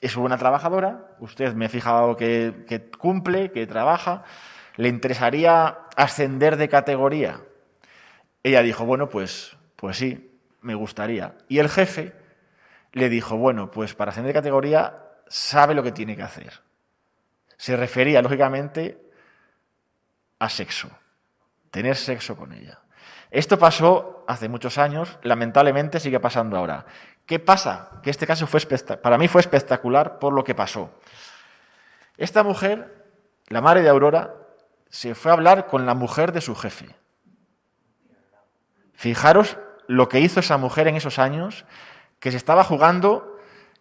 es buena trabajadora, usted me he fijado que, que cumple, que trabaja, ¿le interesaría ascender de categoría? Ella dijo, bueno, pues, pues sí, me gustaría. Y el jefe le dijo, bueno, pues para ascender de categoría sabe lo que tiene que hacer. Se refería, lógicamente, a sexo, tener sexo con ella. Esto pasó hace muchos años, lamentablemente sigue pasando ahora. ¿Qué pasa? Que este caso fue para mí fue espectacular por lo que pasó. Esta mujer, la madre de Aurora, se fue a hablar con la mujer de su jefe. Fijaros lo que hizo esa mujer en esos años, que se estaba jugando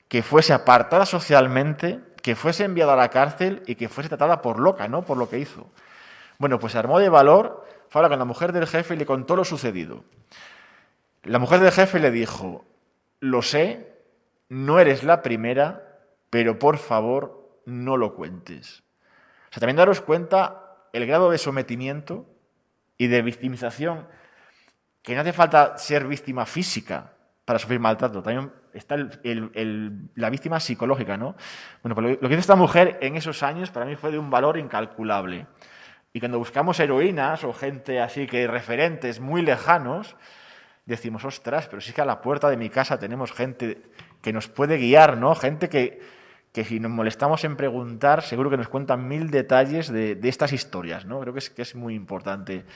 que fuese apartada socialmente, que fuese enviada a la cárcel y que fuese tratada por loca, ¿no? Por lo que hizo. Bueno, pues se armó de valor, fue con la mujer del jefe y le contó lo sucedido. La mujer del jefe le dijo, lo sé, no eres la primera, pero por favor no lo cuentes. O sea, también daros cuenta el grado de sometimiento y de victimización, que no hace falta ser víctima física para sufrir maltrato, también está la víctima psicológica, ¿no? Bueno, pues lo que hizo esta mujer en esos años para mí fue de un valor incalculable. Y cuando buscamos heroínas o gente así que referentes muy lejanos, decimos, ostras, pero sí que a la puerta de mi casa tenemos gente que nos puede guiar, ¿no? Gente que, que si nos molestamos en preguntar, seguro que nos cuentan mil detalles de, estas historias, ¿no? Creo que es, que es muy importante.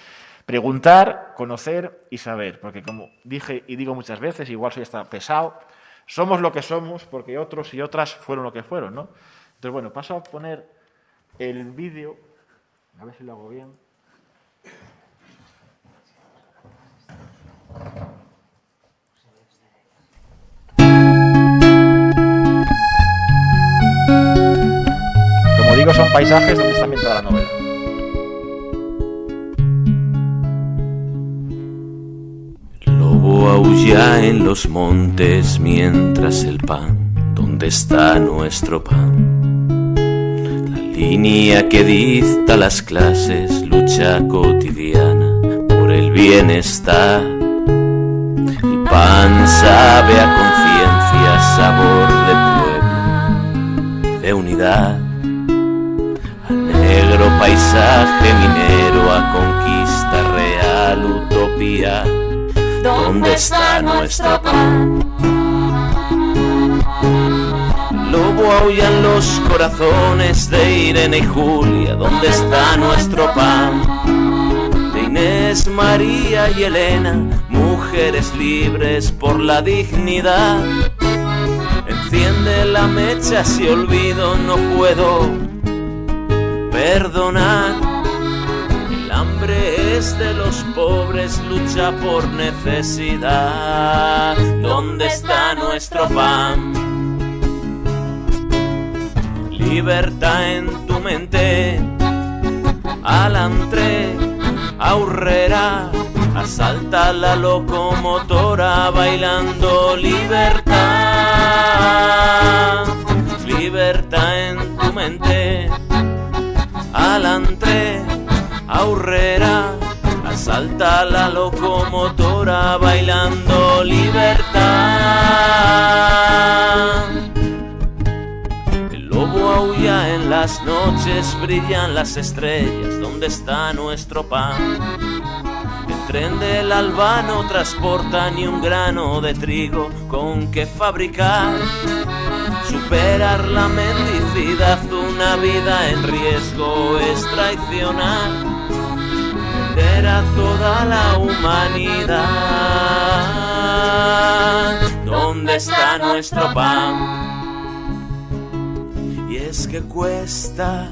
Preguntar, conocer y saber, porque como dije y digo muchas veces, igual soy hasta pesado, somos lo que somos porque otros y otras fueron lo que fueron, ¿no? Entonces, bueno, paso a poner el vídeo, a ver si lo hago bien. Como digo, son paisajes donde está ambientada la novela. Lobo en los montes mientras el pan, ¿dónde está nuestro pan? La línea que dicta las clases, lucha cotidiana por el bienestar pan sabe a conciencia, sabor de pueblo, de unidad. A negro paisaje minero, a conquista real, utopía. ¿Dónde está nuestro pan? Lobo aullan los corazones de Irene y Julia. ¿Dónde está nuestro pan? De Inés, María y Elena mujeres libres por la dignidad. Enciende la mecha si olvido no puedo perdonar. El hambre es de los pobres, lucha por necesidad. ¿Dónde está nuestro pan? Libertad en tu mente, alantre, aurrera Asalta la locomotora bailando libertad, libertad en tu mente. Alantre, aurrera, asalta la locomotora bailando libertad. El lobo aúlla en las noches, brillan las estrellas, ¿dónde está nuestro pan? tren del alba no transporta ni un grano de trigo con que fabricar. Superar la mendicidad, una vida en riesgo es traicionar. Vender a toda la humanidad. ¿Dónde está nuestro pan? Y es que cuesta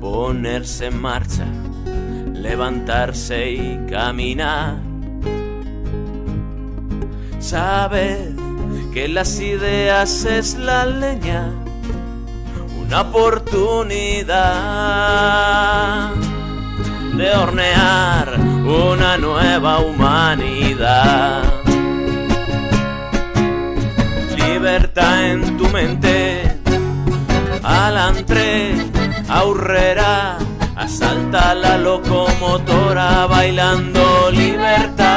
ponerse en marcha levantarse y caminar. Sabed que las ideas es la leña, una oportunidad de hornear una nueva humanidad. Libertad en tu mente, alantre, aurrera Asalta la locomotora bailando libertad.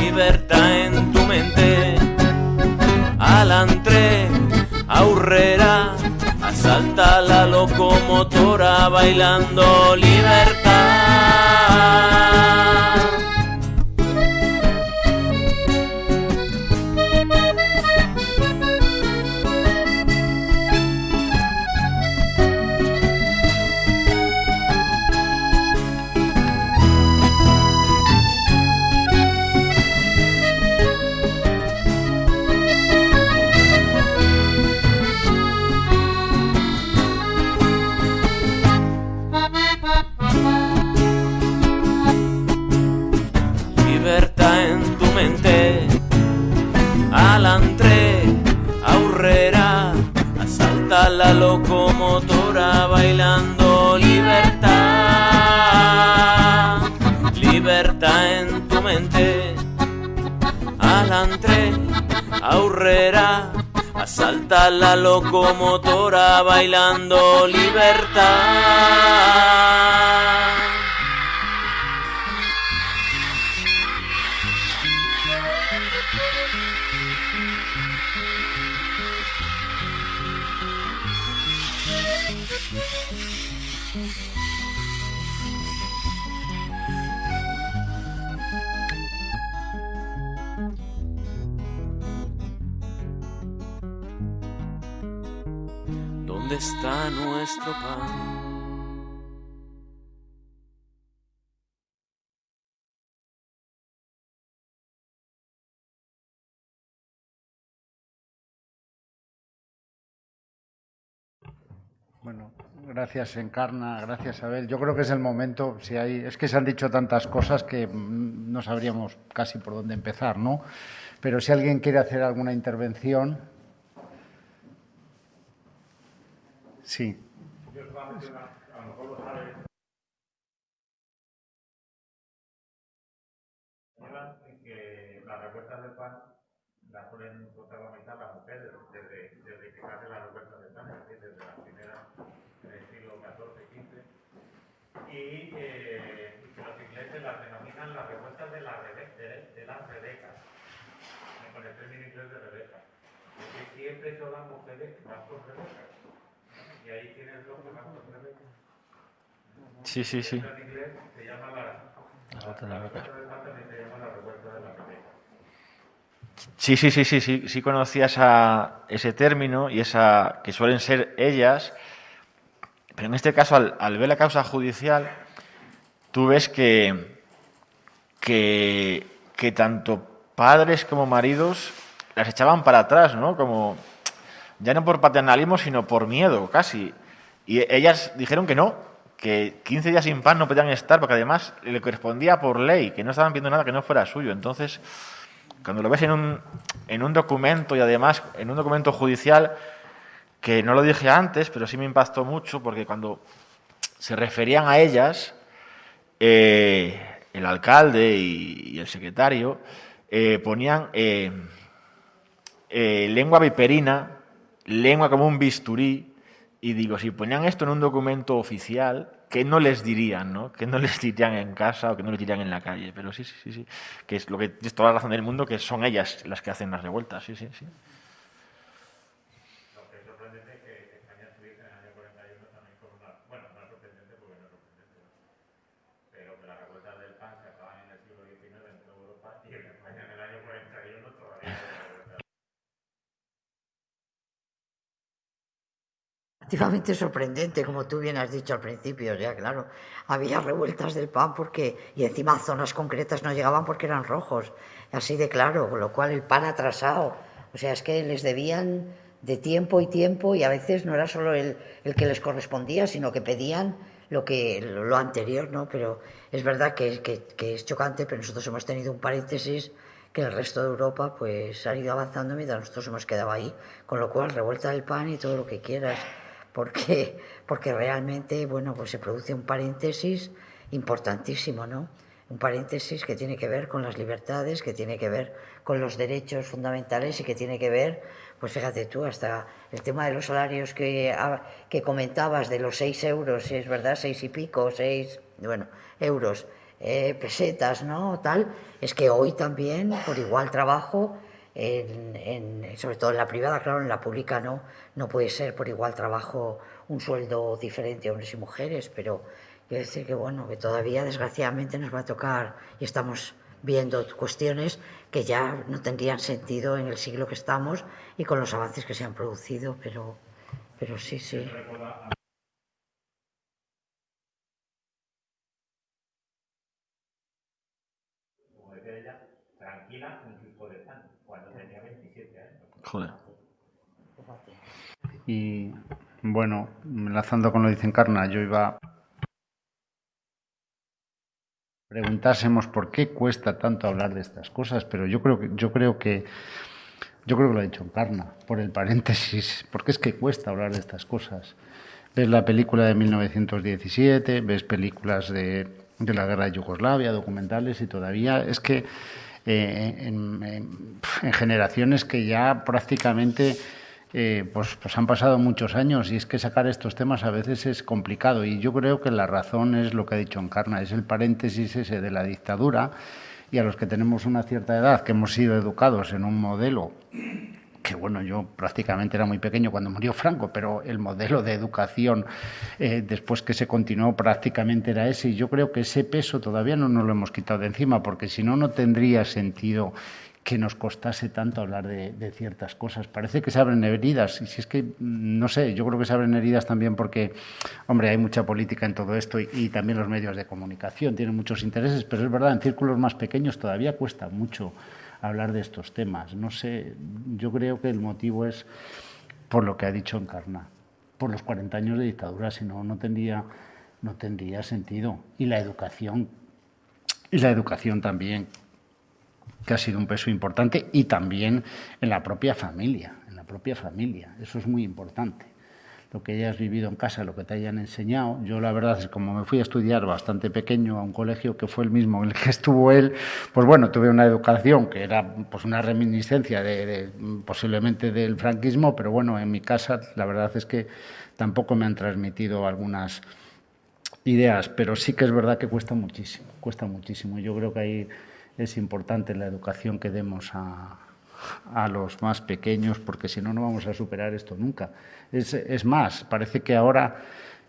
Libertad en tu mente. Alantre, aurrera. Asalta la locomotora bailando libertad. Aurrera, asalta la locomotora bailando libertad. ¿Dónde está nuestro pan? Bueno, gracias Encarna, gracias Abel. Yo creo que es el momento, si hay, es que se han dicho tantas cosas que mm, no sabríamos casi por dónde empezar, ¿no? Pero si alguien quiere hacer alguna intervención. Sí. que las revueltas del pan las suelen protagonizar las mujeres desde, desde que hacen las revueltas del pan, es decir, desde las primeras en el siglo XIV, XV, y, que los ingleses las denominan las revueltas de, la rebe, de, las rebecas, con el término inglés de rebeca, que siempre son las mujeres van con rebecas, y ahí tienes lo que. Sí, sí, sí. En inglés se llama la, la de la. Sí, sí, sí, sí, sí, sí conocía esa- ese término y esa que suelen ser ellas, pero en este caso, al, al ver la causa judicial, tú ves que, que, que tanto padres como maridos las echaban para atrás, ¿no? Como ya no por paternalismo, sino por miedo, casi. Y ellas dijeron que no, que 15 días sin pan no podían estar, porque además le correspondía por ley, que no estaban viendo nada que no fuera suyo. Entonces, cuando lo ves en un, en un documento y además en un documento judicial, que no lo dije antes, pero sí me impactó mucho, porque cuando se referían a ellas, eh, el alcalde y, el secretario eh, ponían eh, lengua viperina, lengua como un bisturí, y digo, si ponían esto en un documento oficial, ¿qué no les dirían, no? ¿Qué no les dirían en casa o qué no les dirían en la calle? Pero sí, sí, sí, sí, que es lo que es toda la razón del mundo, que son ellas las que hacen las revueltas, sí, sí, sí. Lo que es sorprendente es que España estuviese en el año 41 también con una... Bueno, no es sorprendente porque no es sorprendente, ¿no? pero que las revueltas del pan se acaban en el siglo XIX en toda Europa y en España en el año 41 todavía no hay revueltas. Activamente sorprendente, como tú bien has dicho al principio, ya claro. Había revueltas del pan porque, y encima zonas concretas no llegaban porque eran rojos, así de claro, con lo cual el pan atrasado. O sea, es que les debían de tiempo y tiempo y a veces no era solo el, el que les correspondía, sino que pedían lo, que, lo anterior, ¿no? Pero es verdad que, que, que es chocante, pero nosotros hemos tenido un paréntesis que el resto de Europa pues ha ido avanzando mientras nosotros hemos quedado ahí, con lo cual revuelta del pan y todo lo que quieras porque, porque realmente bueno, pues se produce un paréntesis importantísimo, ¿no? Un paréntesis que tiene que ver con las libertades, que tiene que ver con los derechos fundamentales y que tiene que ver, pues fíjate tú, hasta el tema de los salarios que, ah, que comentabas, de los seis euros, es verdad, seis y pico, seis, bueno, euros, eh, pesetas, ¿no? Tal, es que hoy también, por igual trabajo, en, sobre todo en la privada, claro, en la pública no, no puede ser por igual trabajo un sueldo diferente hombres y mujeres, pero quiero decir que bueno, que todavía desgraciadamente nos va a tocar y estamos viendo cuestiones que ya no tendrían sentido en el siglo que estamos y con los avances que se han producido, pero, pero sí, sí. Tranquila con su hijo de pan, cuando tenía 27 años. Joder. Y bueno, enlazando con lo que dice Encarna, yo iba preguntásemos por qué cuesta tanto hablar de estas cosas, pero yo creo que yo creo que yo creo que lo ha dicho Encarna, por el paréntesis, porque es que cuesta hablar de estas cosas. Ves la película de 1917, ves películas de, de la guerra de Yugoslavia, documentales, y todavía es que eh, en, en, generaciones que ya prácticamente eh, pues, pues han pasado muchos años. Y es que sacar estos temas a veces es complicado. Y yo creo que la razón es lo que ha dicho Encarna, es el paréntesis ese de la dictadura y a los que tenemos una cierta edad, que hemos sido educados en un modelo que bueno, yo prácticamente era muy pequeño cuando murió Franco, pero el modelo de educación eh, después que se continuó prácticamente era ese y yo creo que ese peso todavía no nos lo hemos quitado de encima porque si no, no tendría sentido que nos costase tanto hablar de, ciertas cosas. Parece que se abren heridas, y si es que, no sé, yo creo que se abren heridas también porque, hombre, hay mucha política en todo esto y, también los medios de comunicación tienen muchos intereses, pero es verdad, en círculos más pequeños todavía cuesta mucho hablar de estos temas. No sé, yo creo que el motivo es por lo que ha dicho Encarna, por los 40 años de dictadura, si no, no tendría, no tendría sentido. Y la educación, y la educación también, que ha sido un peso importante, y también en la propia familia, en la propia familia. Eso es muy importante lo que hayas vivido en casa, lo que te hayan enseñado. Yo la verdad es como me fui a estudiar bastante pequeño a un colegio que fue el mismo en el que estuvo él, pues bueno, tuve una educación que era pues una reminiscencia de, de, posiblemente del franquismo, pero bueno, en mi casa la verdad es que tampoco me han transmitido algunas ideas, pero sí que es verdad que cuesta muchísimo, cuesta muchísimo. Yo creo que ahí es importante la educación que demos a, a los más pequeños, porque si no, no vamos a superar esto nunca. Es, es, más, parece que ahora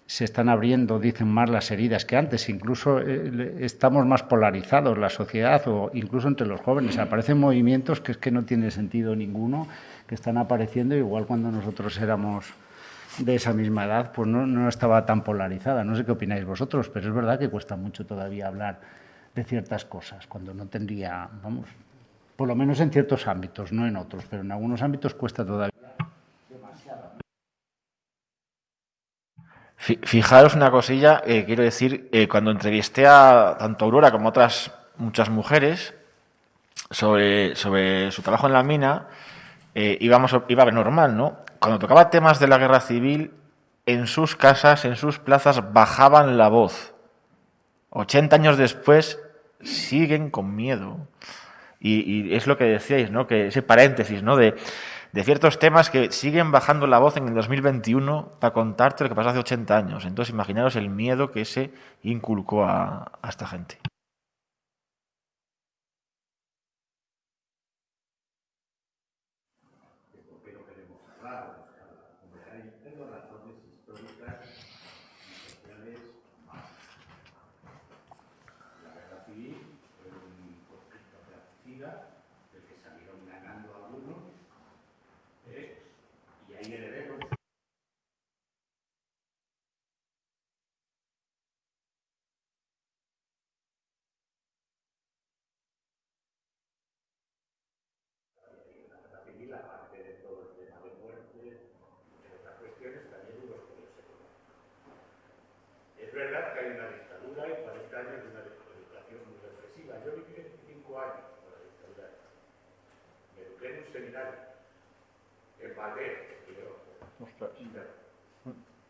se están abriendo, dicen más las heridas que antes, incluso eh, estamos más polarizados la sociedad o incluso entre los jóvenes. Aparecen movimientos que es que no tiene sentido ninguno, que están apareciendo igual cuando nosotros éramos de esa misma edad, pues no, no estaba tan polarizada. No sé qué opináis vosotros, pero es verdad que cuesta mucho todavía hablar de ciertas cosas, cuando no tendría, vamos, por lo menos en ciertos ámbitos, no en otros, pero en algunos ámbitos cuesta todavía. Fijaros una cosilla, eh, quiero decir, eh, cuando entrevisté a tanto Aurora como otras muchas mujeres sobre, sobre su trabajo en la mina, eh, íbamos, iba normal, ¿no? Cuando tocaba temas de la guerra civil, en sus casas, en sus plazas, bajaban la voz. 80 años después, siguen con miedo. Y, y, es lo que decíais, ¿no? Que ese paréntesis, ¿no? De, ciertos temas que siguen bajando la voz en el 2021 para contarte lo que pasó hace 80 años. Entonces, imaginaros el miedo que ese inculcó a, a esta gente.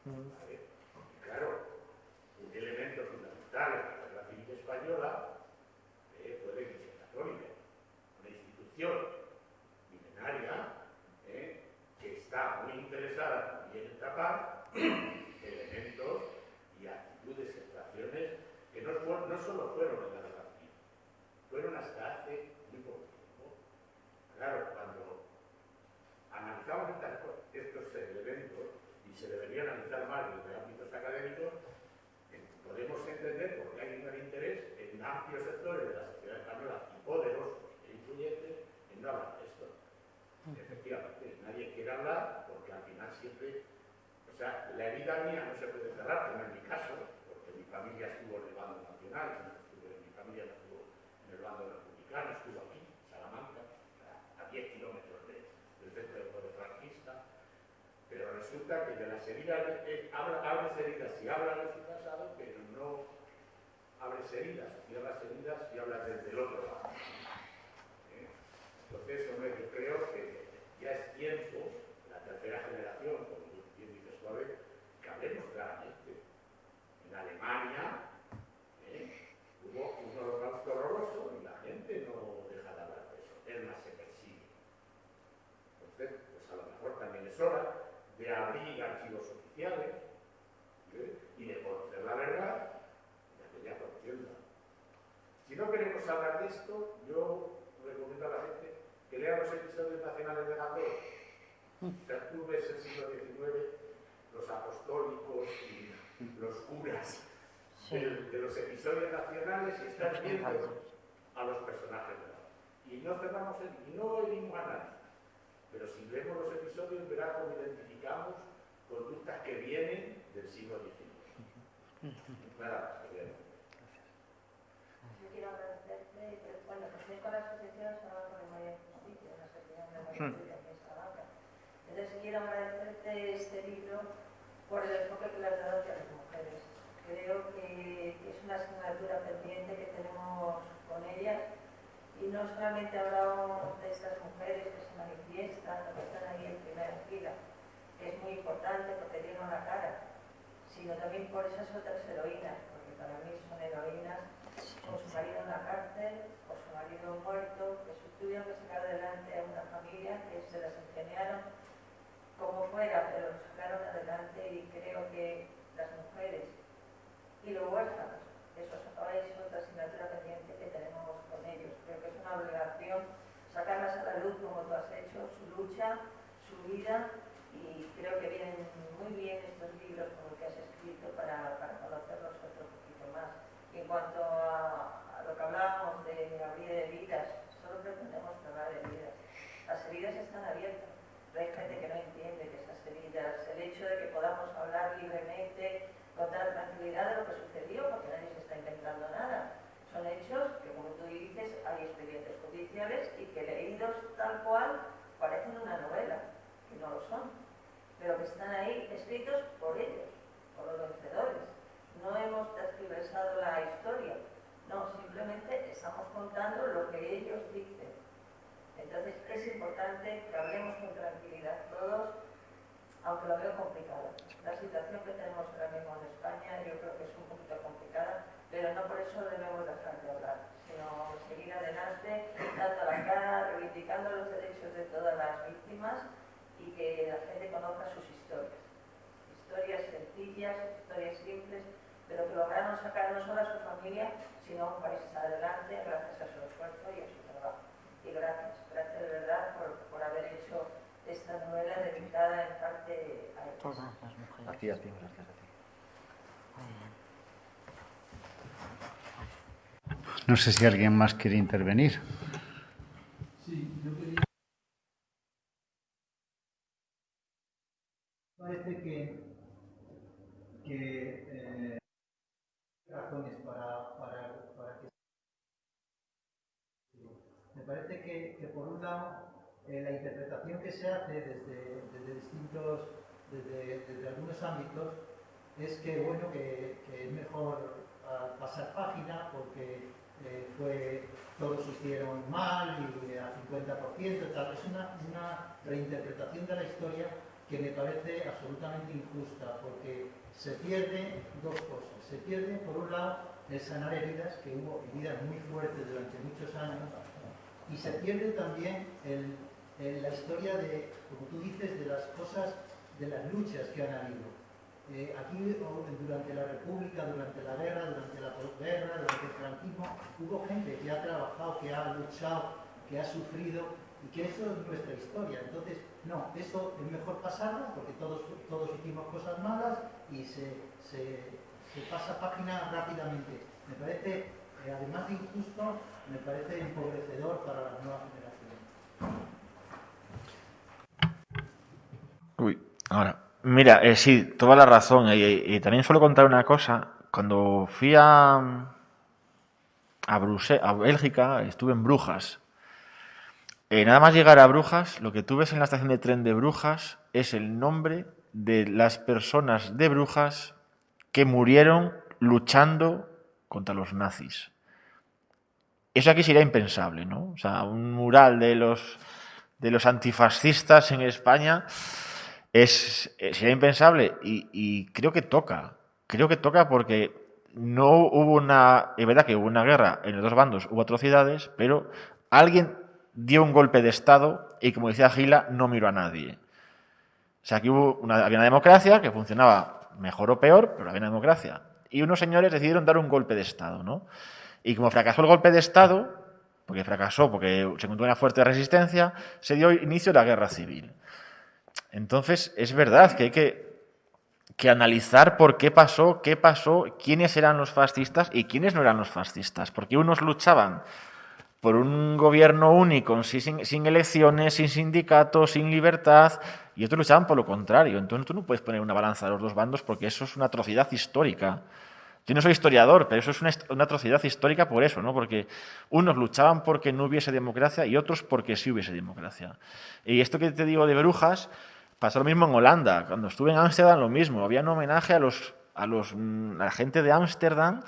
¿Vale? Claro, un elemento fundamental en la guerra civil española eh, fue la Iglesia Católica, una institución milenaria eh, que está muy interesada también en tapar elementos y actitudes y actuaciones que no, no solo fueron en la guerra civil, fueron hasta hace muy poco tiempo. Claro, cuando analizamos estas, estos elementos y se debería analizar más desde ámbitos académicos, eh, podemos entender por qué hay un gran interés en amplios sectores de la sociedad española y poderosos e influyentes en no hablar de esto. Efectivamente, nadie quiere hablar porque al final siempre, o no se puede cerrar, como en mi caso, porque mi familia estuvo en el bando nacional, mi familia estuvo en el bando republicano, estuvo aquí, en Salamanca, a 10 kilómetros de, del centro del poder franquista, pero resulta que de las heridas, eh, abres heridas si hablas de su pasado, pero no abres heridas, cierras heridas y hablas desde el otro lado. ¿Eh? Entonces, hombre, yo creo que de abrir archivos oficiales ¿eh? y de conocer la verdad de aquella contienda. Si no queremos hablar de esto, yo recomiendo a la gente que lea los episodios nacionales de Gandor. O sea, tú ves el siglo XIX, los apostólicos y los curas Sí. de, de los episodios nacionales y estás viendo a los personajes de la Y no cerramos el, y no herimos a nadie. Pero si vemos los episodios verás cómo identificamos conductas que vienen del siglo XIX. Nada. Yo quiero agradecerte, pero, bueno, pues con la asociación Salvador de María de Justicia, la asociación de María Justicia aquí en Salamanca. Entonces quiero agradecerte este libro por el enfoque que le has dado hacia las mujeres. Creo que, es una asignatura pendiente que tenemos con ellas y no solamente hablamos de estas mujeres que se manifiestan, que están ahí en primera fila, que es muy importante porque dieron la cara, sino también por esas otras heroínas, porque para mí son heroínas con su marido en la cárcel, o su marido muerto, que tuvieron que sacar adelante a una familia que se las ingeniaron como fuera, pero lo sacaron adelante y creo que las mujeres y los huérfanos, eso es otra asignatura pendiente que tenemos con ellos. Creo que es una obligación sacarlas a la luz como tú has hecho, su lucha, su vida y creo que vienen muy bien estos libros como el que has escrito para, para conocerlos otro poquito más. Y en cuanto a, lo que hablábamos de abrir heridas, solo pretendemos cerrar heridas. Las heridas están abiertas, hay gente que no entiende que esas heridas, el hecho de que podamos hablar libremente, con toda tranquilidad de lo que sucedió, porque nadie se está inventando nada. Son hechos que, como tú dices, hay expedientes judiciales y que leídos tal cual parecen una novela, que no lo son, pero que están ahí escritos por ellos, por los vencedores. No hemos tergiversado la historia, no, simplemente estamos contando lo que ellos dicen. Entonces es importante que hablemos con tranquilidad todos, aunque lo veo complicado. La situación que tenemos ahora mismo en España yo creo que es un poquito complicada, pero no por eso debemos dejar de hablar, sino seguir adelante, dando la cara, reivindicando los derechos de todas las víctimas y que la gente conozca sus historias. Historias sencillas, historias simples, pero que lograron sacar no solo a su familia, sino a un país adelante gracias a su esfuerzo y a su Y gracias, gracias de verdad por, por haber hecho esta novela dedicada en parte a. Todas las mujeres. A ti, a ti, gracias a ti. Muy bien. No sé si alguien más quiere intervenir. Sí, yo quería. Parece que, que eh, razones para, para, para que. Me parece eh, la interpretación que se hace desde, distintos, desde, algunos ámbitos, es que bueno que, es mejor ah, pasar página porque eh, fue todos hicieron mal y a 50% tal. Es una, una reinterpretación de la historia que me parece absolutamente injusta porque se pierde dos cosas. Se pierde, por un lado, el sanar heridas, que hubo heridas muy fuertes durante muchos años, y se pierde también el- la historia de, como tú dices, de las cosas, de las luchas que han habido. Eh, aquí durante la República, durante la guerra, durante la posguerra, durante el franquismo, hubo gente que ha trabajado, que ha luchado, que ha sufrido y que eso es nuestra historia. Entonces, no, eso es mejor pasarlo porque todos, todos hicimos cosas malas y se pasa página rápidamente. Me parece, eh, además de injusto, me parece empobrecedor para las nuevas generaciones. Uy, ahora. Mira, eh, sí, toda la razón. Y, también suelo contar una cosa. Cuando fui a, a, a Bélgica, estuve en Brujas. Eh, nada más llegar a Brujas, lo que tú ves en la estación de tren de Brujas es el nombre de las personas de Brujas que murieron luchando contra los nazis. Eso aquí sería impensable, ¿no? O sea, un mural de los, de los antifascistas en España es, eh, sería impensable y, creo que toca. Creo que toca porque no hubo una. Es verdad que hubo una guerra en dos bandos, hubo atrocidades, pero alguien dio un golpe de Estado y, como decía Gila, no miró a nadie. O sea, aquí hubo una, había una democracia que funcionaba mejor o peor, pero había una democracia. Y unos señores decidieron dar un golpe de Estado, ¿no? Y como fracasó el golpe de Estado, porque fracasó, porque se encontró una fuerte resistencia, se dio inicio a la guerra civil. Entonces, es verdad que hay que, que analizar por qué pasó, qué pasó, quiénes eran los fascistas y quiénes no eran los fascistas. Porque unos luchaban por un gobierno único, sin, sin, elecciones, sin sindicatos, sin libertad, y otros luchaban por lo contrario. Entonces tú no puedes poner una balanza a los dos bandos porque eso es una atrocidad histórica. Yo no soy historiador, pero eso es una, atrocidad histórica por eso, ¿no? Porque unos luchaban porque no hubiese democracia y otros porque sí hubiese democracia. Y esto que te digo de Brujas, pasó lo mismo en Holanda. Cuando estuve en Ámsterdam, lo mismo. Había un homenaje a, los, a, los, a la gente de Ámsterdam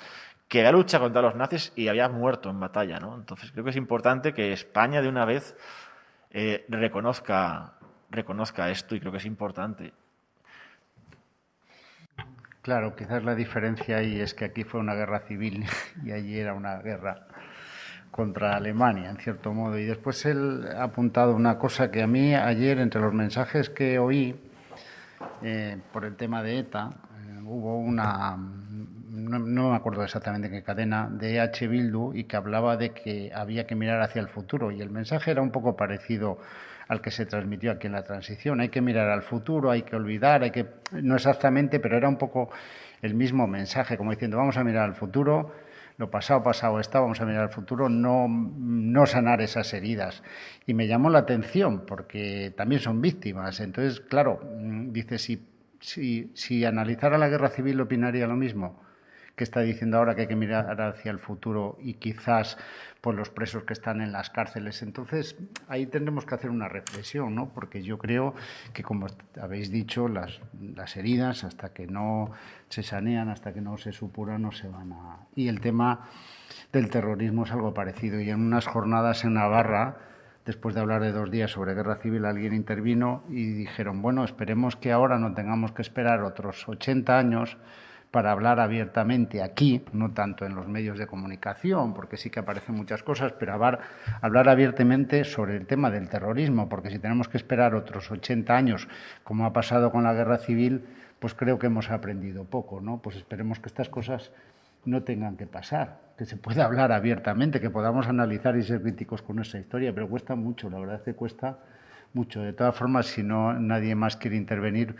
que había luchado contra los nazis y había muerto en batalla. ¿no? Entonces creo que es importante que España de una vez eh, reconozca, reconozca esto y creo que es importante. Claro, quizás la diferencia ahí es que aquí fue una guerra civil y allí era una guerra contra Alemania, en cierto modo. Y después él ha apuntado una cosa que a mí ayer, entre los mensajes que oí eh, por el tema de ETA, eh, hubo una no, no, me acuerdo exactamente en qué cadena, de H. Bildu y que hablaba de que había que mirar hacia el futuro. Y el mensaje era un poco parecido al que se transmitió aquí en la transición. Hay que mirar al futuro, hay que olvidar, hay que. No exactamente, pero era un poco el mismo mensaje, como diciendo, vamos a mirar al futuro, lo pasado, pasado está, vamos a mirar al futuro, no, no sanar esas heridas. Y me llamó la atención, porque también son víctimas. Entonces, claro, dice, si, si, si analizara la guerra civil opinaría lo mismo que está diciendo ahora que hay que mirar hacia el futuro y quizás por los presos que están en las cárceles. Entonces, ahí tendremos que hacer una reflexión, ¿no? Porque yo creo que, como habéis dicho, las, las heridas, hasta que no se sanean, hasta que no se supuran, no se van a... Y el tema del terrorismo es algo parecido. Y en unas jornadas en Navarra, después de hablar de dos días sobre guerra civil, alguien intervino y dijeron, bueno, esperemos que ahora no tengamos que esperar otros 80 años para hablar abiertamente aquí, no tanto en los medios de comunicación, porque sí que aparecen muchas cosas, pero hablar, abiertamente sobre el tema del terrorismo, porque si tenemos que esperar otros 80 años, como ha pasado con la guerra civil, pues creo que hemos aprendido poco, ¿no? Pues esperemos que estas cosas no tengan que pasar, que se pueda hablar abiertamente, que podamos analizar y ser críticos con nuestra historia, pero cuesta mucho, la verdad es que cuesta mucho. De todas formas, si no nadie más quiere intervenir,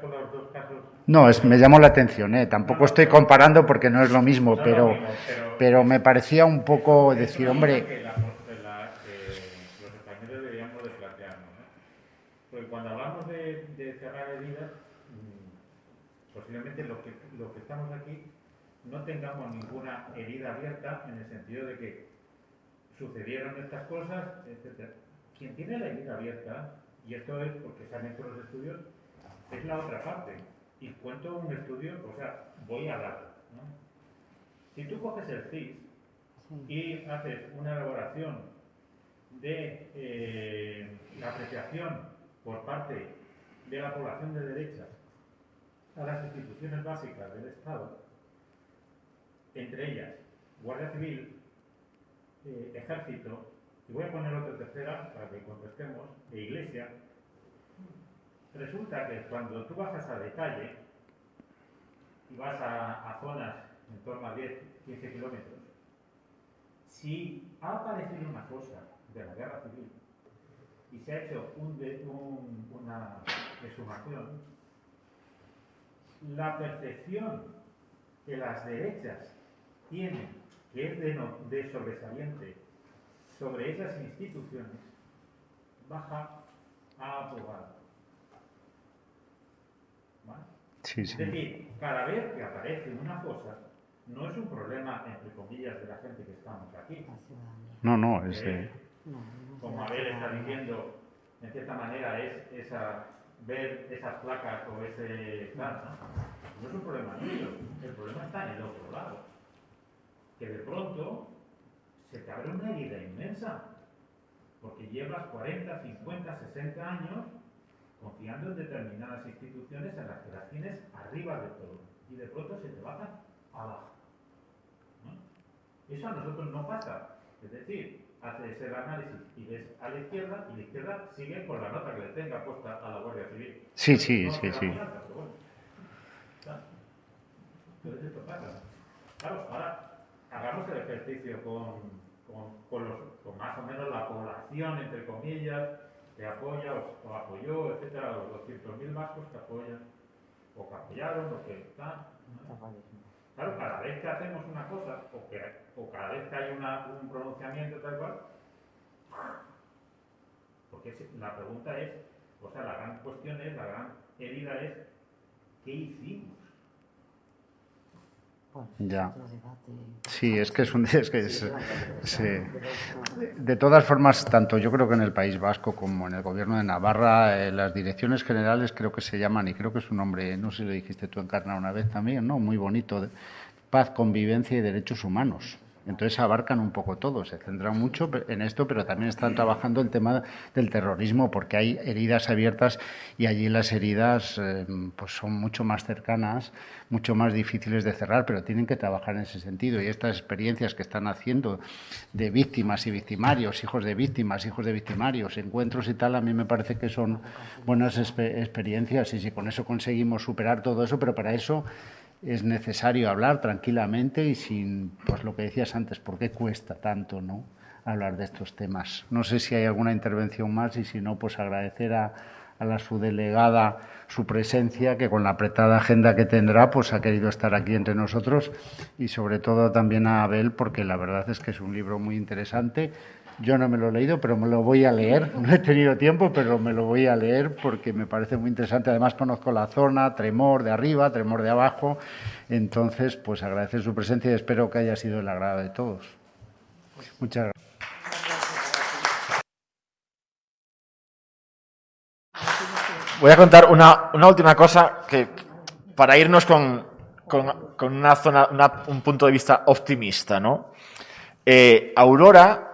con los dos casos. No, es, me llamó la atención, ¿eh? tampoco estoy comparando porque no es lo mismo, pero, pero, pero, me parecía un poco decir, hombre. Que la, la, eh, los españoles deberíamos de plantearnos. ¿no? Porque cuando hablamos de, de cerrar heridas, mmm, posiblemente lo que, lo que estamos aquí no tengamos ninguna herida abierta en el sentido de que sucedieron estas cosas, etc. Quien tiene la herida abierta, y esto es porque se han hecho los estudios, es la otra parte. Y cuento un estudio, o sea, voy a hablar. ¿no? Si tú coges el CIS y haces una elaboración de eh, la apreciación por parte de la población de derechas a las instituciones básicas del Estado, entre ellas Guardia Civil, eh, Ejército, y voy a poner otra tercera para que contestemos, e Iglesia, Resulta que cuando tú bajas a detalle y vas a, zonas en torno a 10, 15 kilómetros, si ha aparecido una cosa de la guerra civil y se ha hecho una exhumación, la percepción que las derechas tienen, que es de sobresaliente sobre esas instituciones, baja a aprobado. Sí, sí. Es decir, cada vez que aparece una cosa, no es un problema, entre comillas, de la gente que estamos aquí. No, no, es... Eh, como Abel está diciendo, en cierta manera, es esa, ver esas placas o ese plan, ¿no? no es un problema mío, el problema está en el otro lado. Que de pronto se te abre una herida inmensa, porque llevas 40, 50, 60 años confiando en determinadas instituciones en las que las tienes arriba de todo y de pronto se te bajan abajo. ¿no? Eso a nosotros no pasa. Es decir, haces el análisis y ves a la izquierda, y la izquierda sigue con la nota que le tenga puesta a la Guardia Civil. Sí, sí, No sí, sí. pero bueno. Entonces esto pasa. Claro, ahora hagamos el ejercicio con, con, con los, con más o menos la población, entre comillas, que apoya o, o apoyó, etcétera, los 200.000 vascos que apoyan, o que apoyaron, o que están. Claro, cada vez que hacemos una cosa, o, que, o cada vez que hay una, un pronunciamiento tal cual, porque la pregunta es, o sea, la gran cuestión es, la gran herida es, ¿qué hicimos? Ya. Sí, es que es un... Es que es, sí. De todas formas, tanto yo creo que en el País Vasco como en el Gobierno de Navarra, eh, las direcciones generales creo que se llaman, y creo que es un nombre, no sé si lo dijiste tú, Encarna, una vez también, ¿no? Muy bonito, de paz, convivencia y derechos humanos. Entonces abarcan un poco todo, se centran mucho en esto, pero también están trabajando el tema del terrorismo, porque hay heridas abiertas y allí las heridas eh, pues son mucho más cercanas, mucho más difíciles de cerrar, pero tienen que trabajar en ese sentido. Y estas experiencias que están haciendo de víctimas y victimarios, hijos de víctimas, hijos de victimarios, encuentros y tal, a mí me parece que son buenas expe- experiencias y si con eso conseguimos superar todo eso, pero para eso es necesario hablar tranquilamente y sin, pues lo que decías antes, ¿por qué cuesta tanto, no? Hablar de estos temas. No sé si hay alguna intervención más y si no, pues agradecer a, a la subdelegada su presencia, que con la apretada agenda que tendrá, pues ha querido estar aquí entre nosotros y sobre todo también a Abel, porque la verdad es que es un libro muy interesante. Yo no me lo he leído, pero me lo voy a leer. No he tenido tiempo, pero me lo voy a leer porque me parece muy interesante. Además, conozco la zona, Tremor de arriba, Tremor de abajo. Entonces, pues agradecer su presencia y espero que haya sido el agrado de todos. Muchas gracias. Voy a contar una, una última cosa que para irnos con, con- una zona, un punto de vista optimista, ¿no? Eh, Aurora,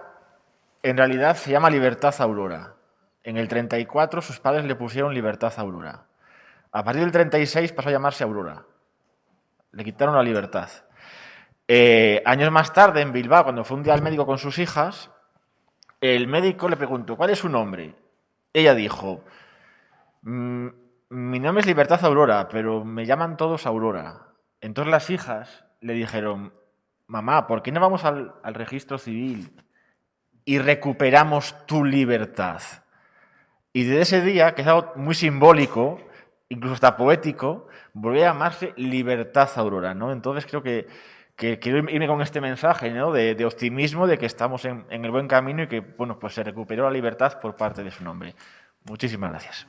en realidad se llama Libertad Aurora. En el 34 sus padres le pusieron Libertad Aurora. A partir del 36 pasó a llamarse Aurora. Le quitaron la libertad. Eh, años más tarde, en Bilbao, cuando fue un día al médico con sus hijas, el médico le preguntó, ¿cuál es su nombre? Ella dijo, "Mm, mi nombre es Libertad Aurora, pero me llaman todos Aurora. Entonces las hijas le dijeron, mamá, ¿por qué no vamos al, al registro civil y recuperamos tu libertad? Y desde ese día, que es algo muy simbólico, incluso hasta poético, volvió a llamarse Libertad Aurora, ¿no? Entonces creo que, quiero irme con este mensaje, ¿no? De, de optimismo, de que estamos en, en el buen camino y que, bueno, pues se recuperó la libertad por parte de su nombre. Muchísimas gracias.